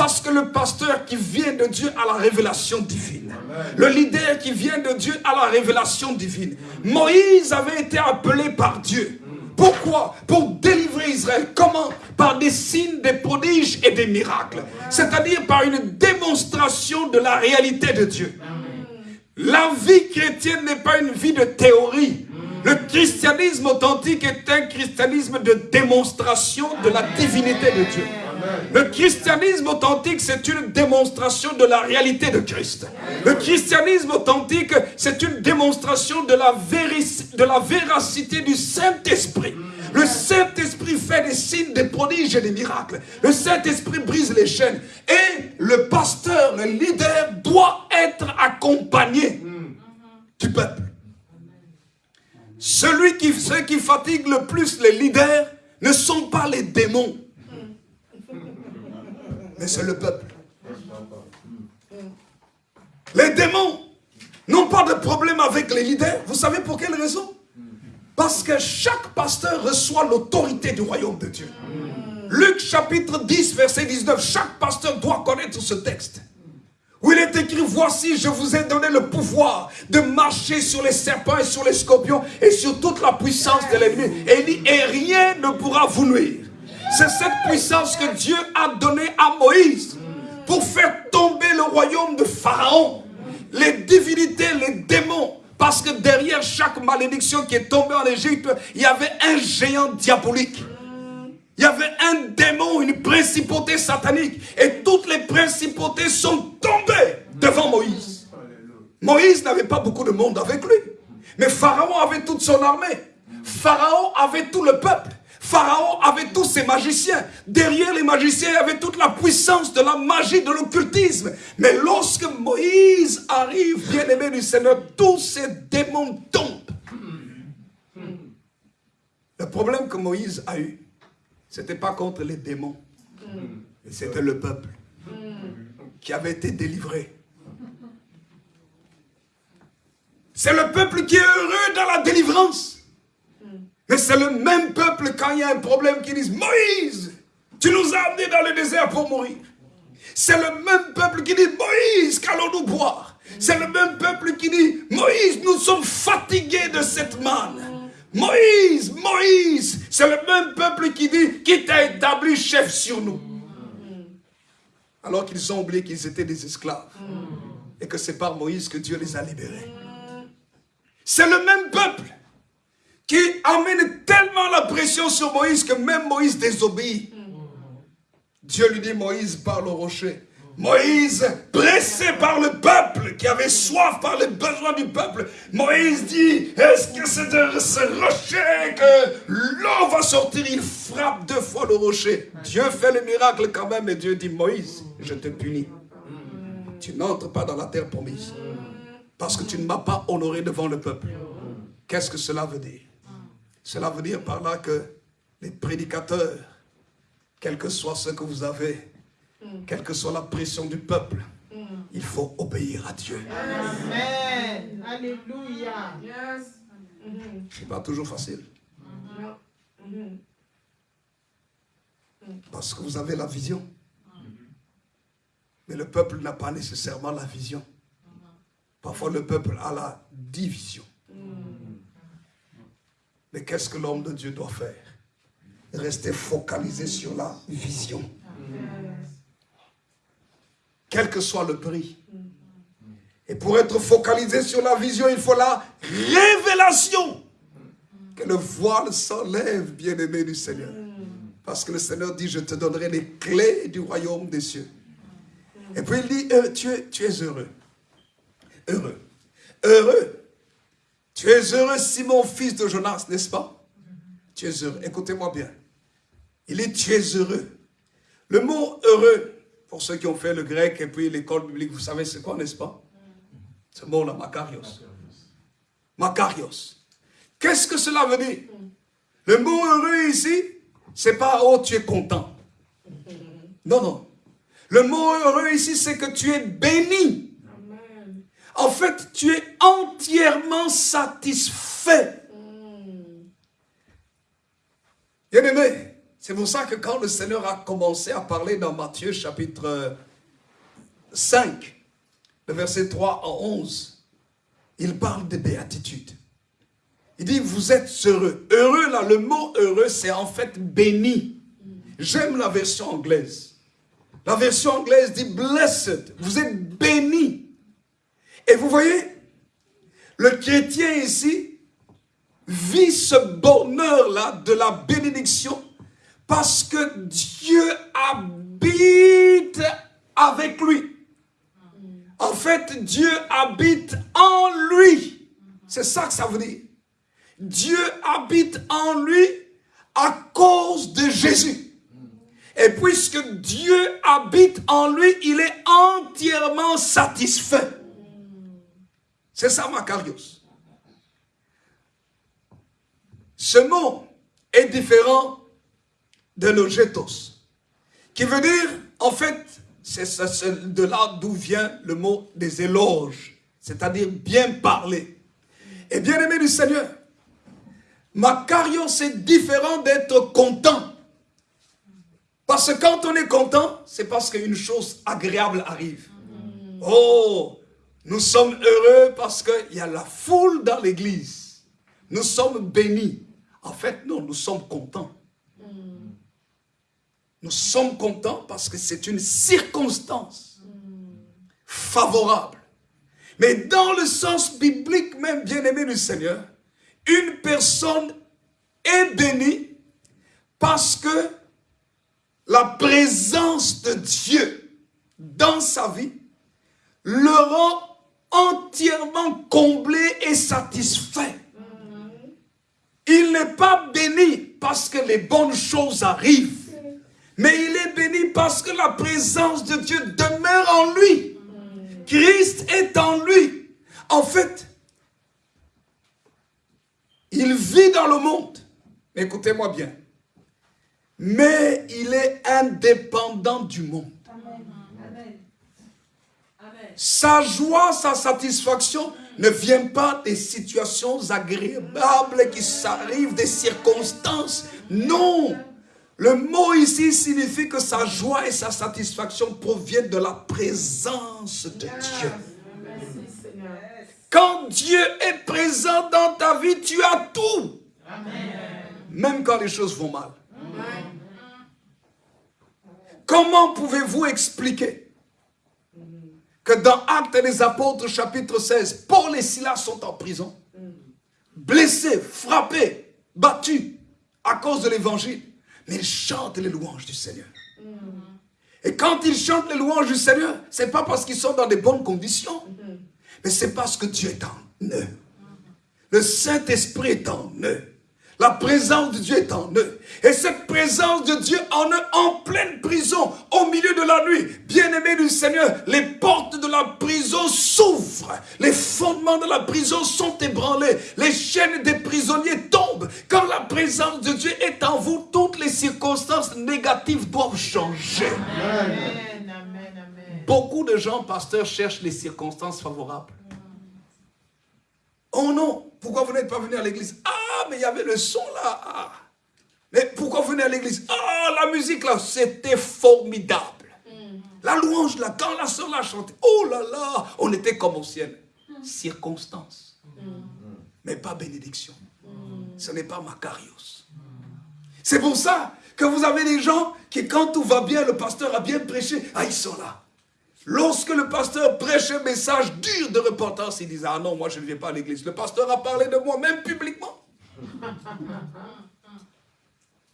Parce que le pasteur qui vient de Dieu a la révélation divine. Le leader qui vient de Dieu a la révélation divine. Moïse avait été appelé par Dieu. Pourquoi? Pour délivrer Israël. Comment? Par des signes, des prodiges et des miracles. C'est-à-dire par une démonstration de la réalité de Dieu. La vie chrétienne n'est pas une vie de théorie. Le christianisme authentique est un christianisme de démonstration de la divinité de Dieu. Le christianisme authentique, c'est une démonstration de la réalité de Christ. Le christianisme authentique, c'est une démonstration de la, de véracité du Saint-Esprit. Le Saint-Esprit fait des signes, des prodiges et des miracles. Le Saint-Esprit brise les chaînes. Et le pasteur, le leader, doit être accompagné du peuple. Celui qui, ceux qui fatiguent le plus les leaders ne sont pas les démons, mais c'est le peuple. Les démons n'ont pas de problème avec les leaders. Vous savez pour quelle raison? Parce que chaque pasteur reçoit l'autorité du royaume de Dieu. Luc chapitre 10, verset 19, chaque pasteur doit connaître ce texte. Où il est écrit, voici, je vous ai donné le pouvoir de marcher sur les serpents et sur les scorpions et sur toute la puissance de l'ennemi. Et et rien ne pourra vous nuire. C'est cette puissance que Dieu a donnée à Moïse pour faire tomber le royaume de Pharaon. Les divinités, les démons. Parce que derrière chaque malédiction qui est tombée en Égypte, il y avait un géant diabolique. Il y avait un démon, une principauté satanique. Et toutes les principautés sont tombées devant Moïse. Moïse n'avait pas beaucoup de monde avec lui. Mais Pharaon avait toute son armée. Pharaon avait tout le peuple. Pharaon avait tous ses magiciens. Derrière les magiciens, il y avait toute la puissance de la magie, de l'occultisme. Mais lorsque Moïse arrive, bien-aimé du Seigneur, tous ces démons tombent. Le problème que Moïse a eu, c'était pas contre les démons, c'était le peuple qui avait été délivré. C'est le peuple qui est heureux dans la délivrance. Mais c'est le même peuple quand il y a un problème qui dit Moïse, tu nous as amenés dans le désert pour mourir. C'est le même peuple qui dit Moïse, qu'allons-nous boire? C'est le même peuple qui dit Moïse, nous sommes fatigués de cette manne. Moïse, Moïse, c'est le même peuple qui dit qui t'a établi chef sur nous. Alors qu'ils ont oublié qu'ils étaient des esclaves. Et que c'est par Moïse que Dieu les a libérés. C'est le même peuple qui amène tellement la pression sur Moïse que même Moïse désobéit. Dieu lui dit, Moïse parle au rocher. Moïse, pressé par le peuple, qui avait soif par les besoins du peuple, Moïse dit, est-ce que c'est de ce rocher que l'eau va sortir? Il frappe deux fois le rocher. Dieu fait le miracle quand même et Dieu dit, Moïse, je te punis. Tu n'entres pas dans la terre promise. Parce que tu ne m'as pas honoré devant le peuple. Qu'est-ce que cela veut dire? Cela veut dire par là que les prédicateurs, quel que soit ce que vous avez, quelle que soit la pression du peuple, il faut obéir à Dieu. Amen. Alléluia. Ce n'est pas toujours facile. Parce que vous avez la vision. Mais le peuple n'a pas nécessairement la vision. Parfois le peuple a la division. Mais qu'est-ce que l'homme de Dieu doit faire? Rester focalisé sur la vision. Quel que soit le prix. Et pour être focalisé sur la vision, il faut la révélation. Que le voile s'enlève, bien-aimé du Seigneur. Parce que le Seigneur dit, je te donnerai les clés du royaume des cieux. Et puis il dit, euh, tu, es, tu es heureux. Heureux. Heureux. Tu es heureux, Simon, fils de Jonas, n'est-ce pas? Tu es heureux. Écoutez-moi bien. Il dit, tu es heureux. Le mot heureux, pour ceux qui ont fait le grec et puis l'école biblique, vous savez c'est quoi, n'est-ce pas? Ce mot-là, Makarios. Makarios. Qu'est-ce que cela veut dire? Le mot heureux ici, c'est pas « oh, tu es content ». Non, non. Le mot heureux ici, c'est que tu es béni. En fait, tu es entièrement satisfait. Bien aimé, c'est pour ça que quand le Seigneur a commencé à parler dans Matthieu chapitre 5, le verset 3 à 11, il parle de béatitude. Il dit, vous êtes heureux. Heureux, là, le mot heureux, c'est en fait béni. J'aime la version anglaise. La version anglaise dit blessed. Vous êtes béni. Et vous voyez, le chrétien ici vit ce bonheur-là de la bénédiction parce que Dieu habite avec lui. En fait, Dieu habite en lui. C'est ça que ça veut dire. Dieu habite en lui à cause de Jésus. Et puisque Dieu habite en lui, il est entièrement satisfait. C'est ça, Macarios. Ce mot est différent de logetos, qui veut dire, en fait, c'est de là d'où vient le mot des éloges, c'est-à-dire bien parler. Et bien aimé du Seigneur, Macarios c'est différent d'être content. Parce que quand on est content, c'est parce qu'une chose agréable arrive. Oh, nous sommes heureux parce qu'il y a la foule dans l'église. Nous sommes bénis. En fait, non, nous sommes contents. Nous sommes contents parce que c'est une circonstance favorable. Mais dans le sens biblique même, bien-aimé du Seigneur, une personne est bénie parce que la présence de Dieu dans sa vie le rend entièrement comblé et satisfait. Il n'est pas béni parce que les bonnes choses arrivent. Mais il est béni parce que la présence de Dieu demeure en lui. Christ est en lui. En fait, il vit dans le monde. Écoutez-moi bien. Mais il est indépendant du monde. Sa joie, sa satisfaction ne vient pas des situations agréables qui s'arrivent, des circonstances. Non. Le mot ici signifie que sa joie et sa satisfaction proviennent de la présence de Dieu. Quand Dieu est présent dans ta vie, tu as tout. Même quand les choses vont mal. Comment pouvez-vous expliquer dans Actes des Apôtres chapitre 16, Paul et Silas sont en prison, blessés, frappés, battus à cause de l'évangile mais ils chantent les louanges du Seigneur. Et quand ils chantent les louanges du Seigneur, c'est pas parce qu'ils sont dans des bonnes conditions, mais c'est parce que Dieu est en eux. Le Saint-Esprit est en eux. La présence de Dieu est en eux. Et cette présence de Dieu en eux, en pleine prison, au milieu de la nuit, bien-aimés du Seigneur, les portes de la prison s'ouvrent. Les fondements de la prison sont ébranlés. Les chaînes des prisonniers tombent. Quand la présence de Dieu est en vous, toutes les circonstances négatives doivent changer. Beaucoup de gens, pasteurs, cherchent les circonstances favorables. Oh non, pourquoi vous n'êtes pas venu à l'église? Ah, mais il y avait le son là. Ah. Mais pourquoi vous venez à l'église? Ah, la musique là, c'était formidable. La louange là, quand la soeur l'a chanté, oh là là, on était comme au ciel. Circonstance. Mais pas bénédiction. Ce n'est pas Macarios. C'est pour ça que vous avez des gens qui, quand tout va bien, le pasteur a bien prêché, ah, ils sont là. Lorsque le pasteur prêche un message dur de repentance, il disait, ah non, moi je ne viens pas à l'église. Le pasteur a parlé de moi, même publiquement.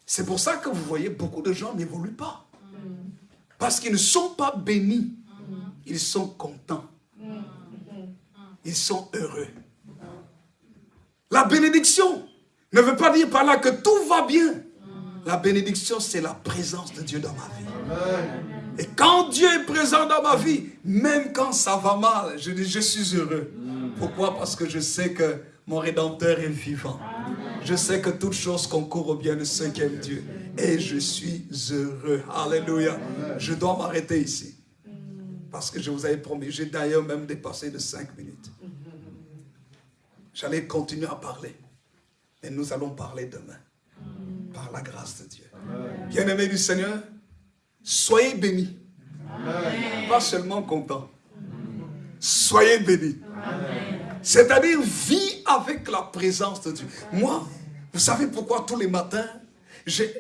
C'est pour ça que vous voyez, beaucoup de gens n'évoluent pas. Parce qu'ils ne sont pas bénis. Ils sont contents. Ils sont heureux. La bénédiction ne veut pas dire par là que tout va bien. La bénédiction, c'est la présence de Dieu dans ma vie. Et quand Dieu est présent dans ma vie, même quand ça va mal, je dis je suis heureux. Pourquoi? Parce que je sais que mon Rédempteur est vivant. Je sais que toute chose concourt au bien de ceux qui aiment Dieu. Et je suis heureux. Alléluia. Je dois m'arrêter ici. Parce que je vous avais promis. J'ai d'ailleurs même dépassé de cinq minutes. J'allais continuer à parler. Mais nous allons parler demain. Par la grâce de Dieu. Bien-aimé du Seigneur, Soyez bénis. Pas seulement contents. Soyez bénis. C'est-à-dire, vis avec la présence de Dieu. Moi, vous savez pourquoi tous les matins,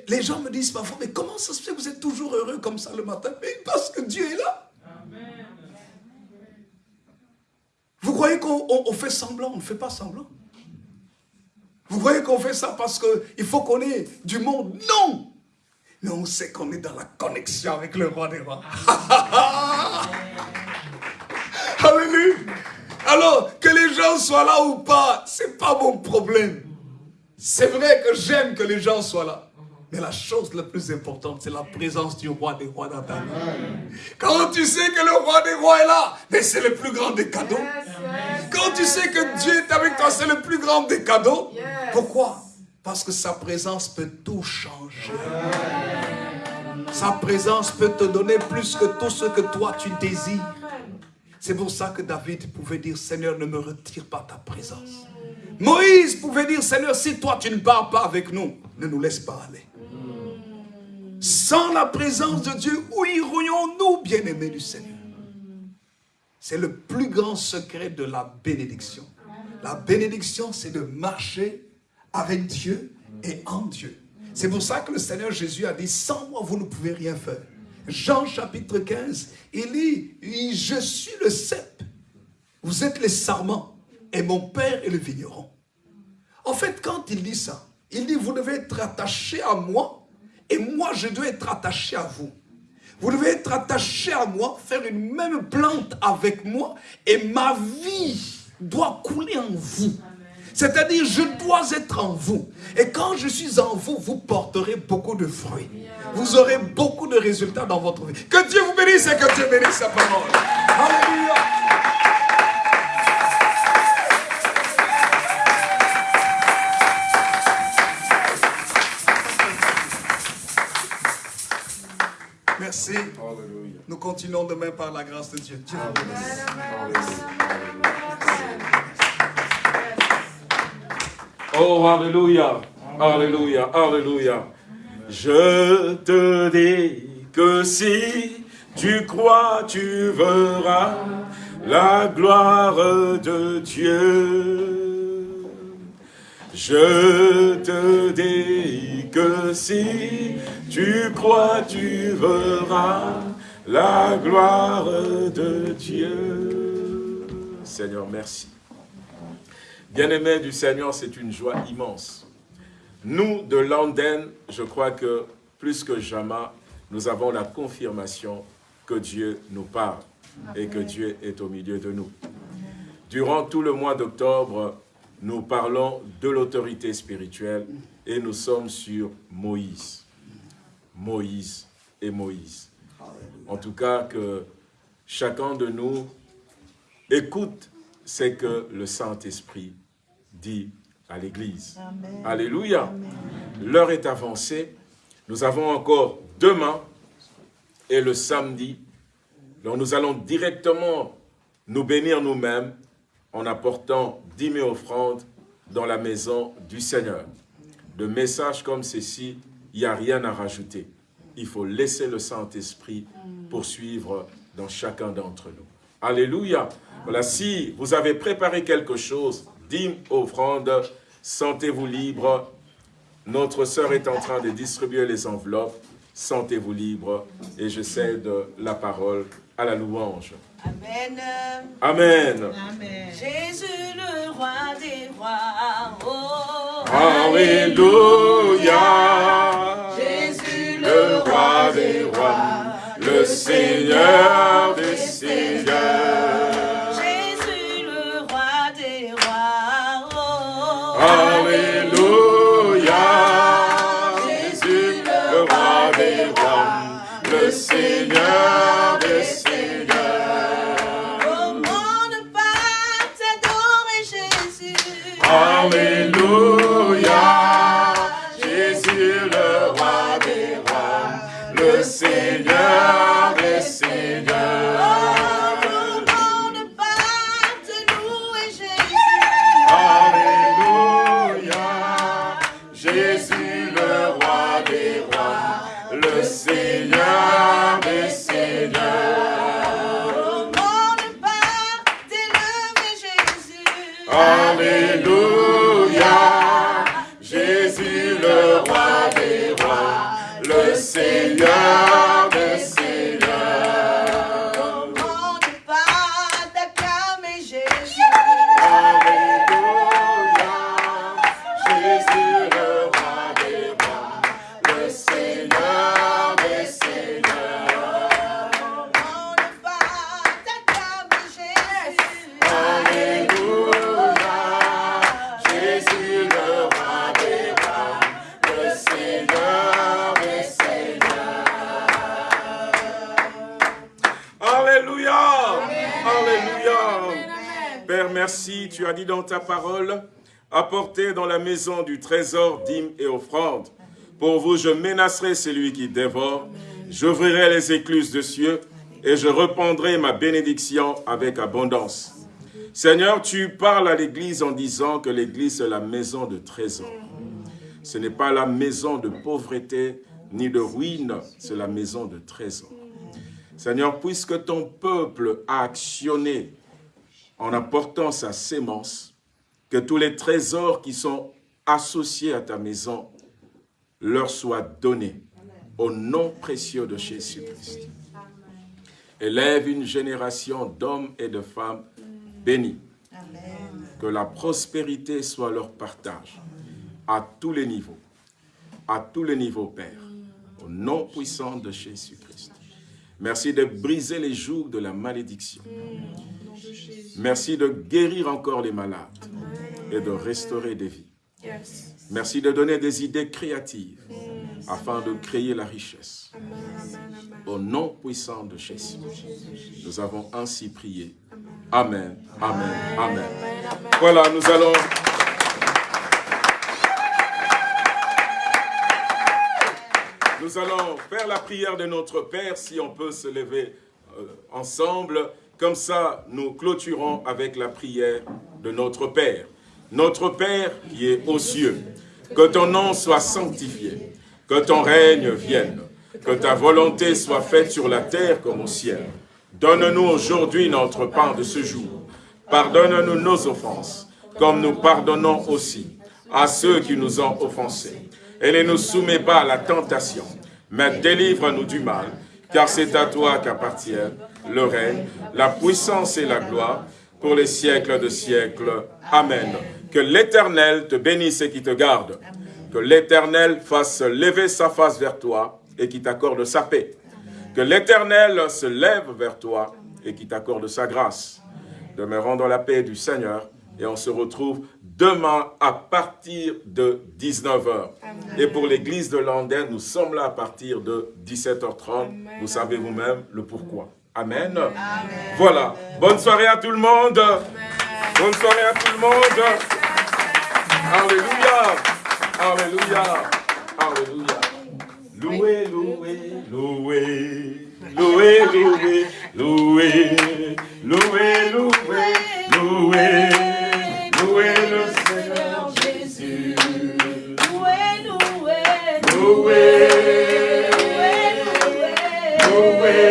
les gens me disent parfois, mais comment ça se fait que vous êtes toujours heureux comme ça le matin? Mais parce que Dieu est là. Vous croyez qu'on fait semblant On ne fait pas semblant? Vous croyez qu'on fait ça parce qu'il faut qu'on ait du monde? Non mais on sait qu'on est dans la connexion avec le roi des rois. Alléluia. Alors, que les gens soient là ou pas, c'est pas mon problème. C'est vrai que j'aime que les gens soient là. Mais la chose la plus importante, c'est la présence du roi des rois dans ta vie. Quand tu sais que le roi des rois est là, mais c'est le plus grand des cadeaux. Quand tu sais que Dieu est avec toi, c'est le plus grand des cadeaux. Pourquoi? Parce que sa présence peut tout changer. Sa présence peut te donner plus que tout ce que toi tu désires. C'est pour ça que David pouvait dire, Seigneur, ne me retire pas ta présence. Moïse pouvait dire, Seigneur, si toi tu ne pars pas avec nous, ne nous laisse pas aller. Sans la présence de Dieu, où irions-nous, bien-aimés du Seigneur? C'est le plus grand secret de la bénédiction. La bénédiction, c'est de marcher avec Dieu et en Dieu. C'est pour ça que le Seigneur Jésus a dit, sans moi, vous ne pouvez rien faire. Jean chapitre 15, il dit, je suis le cep, vous êtes les sarments, et mon Père est le vigneron. En fait, quand il dit ça, il dit, vous devez être attaché à moi, et moi, je dois être attaché à vous. Vous devez être attaché à moi, faire une même plante avec moi, et ma vie doit couler en vous. C'est-à-dire, je dois être en vous. Et quand je suis en vous, vous porterez beaucoup de fruits. Vous aurez beaucoup de résultats dans votre vie. Que Dieu vous bénisse et que Dieu bénisse sa parole. Alléluia. Merci. Nous continuons demain par la grâce de Dieu. Dieu vous bénisse. Oh, Alléluia, Alléluia, Alléluia. Je te dis que si tu crois, tu verras la gloire de Dieu. Je te dis que si tu crois, tu verras la gloire de Dieu. Seigneur, merci. Bien-aimés du Seigneur, c'est une joie immense. Nous, de London, je crois que plus que jamais, nous avons la confirmation que Dieu nous parle et que Dieu est au milieu de nous. Durant tout le mois d'octobre, nous parlons de l'autorité spirituelle et nous sommes sur Moïse. Moïse et Moïse. En tout cas, que chacun de nous écoute ce que le Saint-Esprit dit à l'Église. Alléluia. L'heure est avancée. Nous avons encore demain et le samedi. Donc nous allons directement nous bénir nous-mêmes en apportant dix mille offrandes dans la maison du Seigneur. De messages comme ceci, il n'y a rien à rajouter. Il faut laisser le Saint-Esprit poursuivre dans chacun d'entre nous. Alléluia. Voilà, si vous avez préparé quelque chose, dîmes, offrandes, sentez-vous libre. Notre sœur est en train de distribuer les enveloppes. Sentez-vous libre. Et je cède la parole à la louange. Amen. Amen. Amen. Jésus le roi des rois. Oh. Alléluia. Jésus Le roi des rois, le Seigneur des seigneurs. Jésus Seigneur dit dans ta parole, apportez dans la maison du trésor dîmes et offrandes. Pour vous, je menacerai celui qui dévore. J'ouvrirai les écluses de cieux et je reprendrai ma bénédiction avec abondance. Seigneur, tu parles à l'Église en disant que l'Église est la maison de trésor. Ce n'est pas la maison de pauvreté ni de ruine, c'est la maison de trésor. Seigneur, puisque ton peuple a actionné en apportant sa sémence, que tous les trésors qui sont associés à ta maison leur soient donnés au nom précieux de Jésus-Christ. Élève une génération d'hommes et de femmes bénis. Que la prospérité soit leur partage à tous les niveaux. À tous les niveaux, Père. Au nom puissant de Jésus-Christ. Merci de briser les jougs de la malédiction. Merci de guérir encore les malades et de restaurer des vies. Merci de donner des idées créatives afin de créer la richesse. Au nom puissant de Jésus, nous avons ainsi prié. Amen, Amen, Amen. Voilà, nous allons... Nous allons faire la prière de notre Père, si on peut se lever euh, ensemble. Comme ça, nous clôturons avec la prière de notre Père. Notre Père qui est aux cieux, que ton nom soit sanctifié, que ton règne vienne, que ta volonté soit faite sur la terre comme au ciel. Donne-nous aujourd'hui notre pain de ce jour. Pardonne-nous nos offenses, comme nous pardonnons aussi à ceux qui nous ont offensés. Et ne nous soumets pas à la tentation, mais délivre-nous du mal, car c'est à toi qu'appartiennent le règne, la puissance et la gloire pour les siècles de siècles. Amen. Que l'Éternel te bénisse et qui te garde. Que l'Éternel fasse lever sa face vers toi et qui t'accorde sa paix. Que l'Éternel se lève vers toi et qui t'accorde sa grâce. Demeurons dans la paix du Seigneur et on se retrouve demain à partir de 19h. Et pour l'église de Landen, nous sommes là à partir de 17h30. Vous savez vous-même le pourquoi. Amen. Voilà. Bonne soirée à tout le monde. Bonne soirée à tout le monde. Alléluia. Alléluia. Alléluia. Loué, loué, loué. Loué, loué, loué. Loué, loué, loué. Loué le Seigneur Jésus. Loué, loué, Loué. loué, Loué. loué,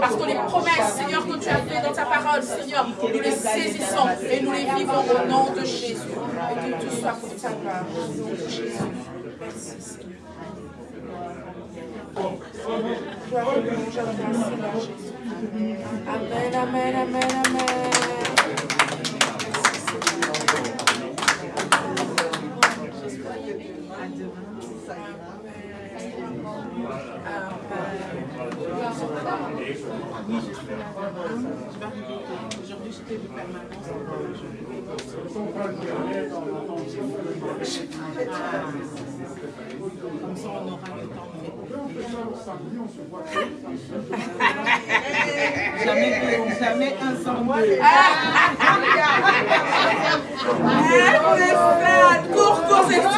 Parce que les promesses, Seigneur, que tu as faites dans ta parole, Seigneur, nous les saisissons et nous les vivons au nom de Jésus. Et que tout soit pour ta part. Au nom de Jésus. Merci, Seigneur. Amen, amen, amen, amen. Aujourd'hui, j'étais de permanence. Comme ça, on aura le temps Jamais, jamais un sans deux. Cours, cours, c'est ça.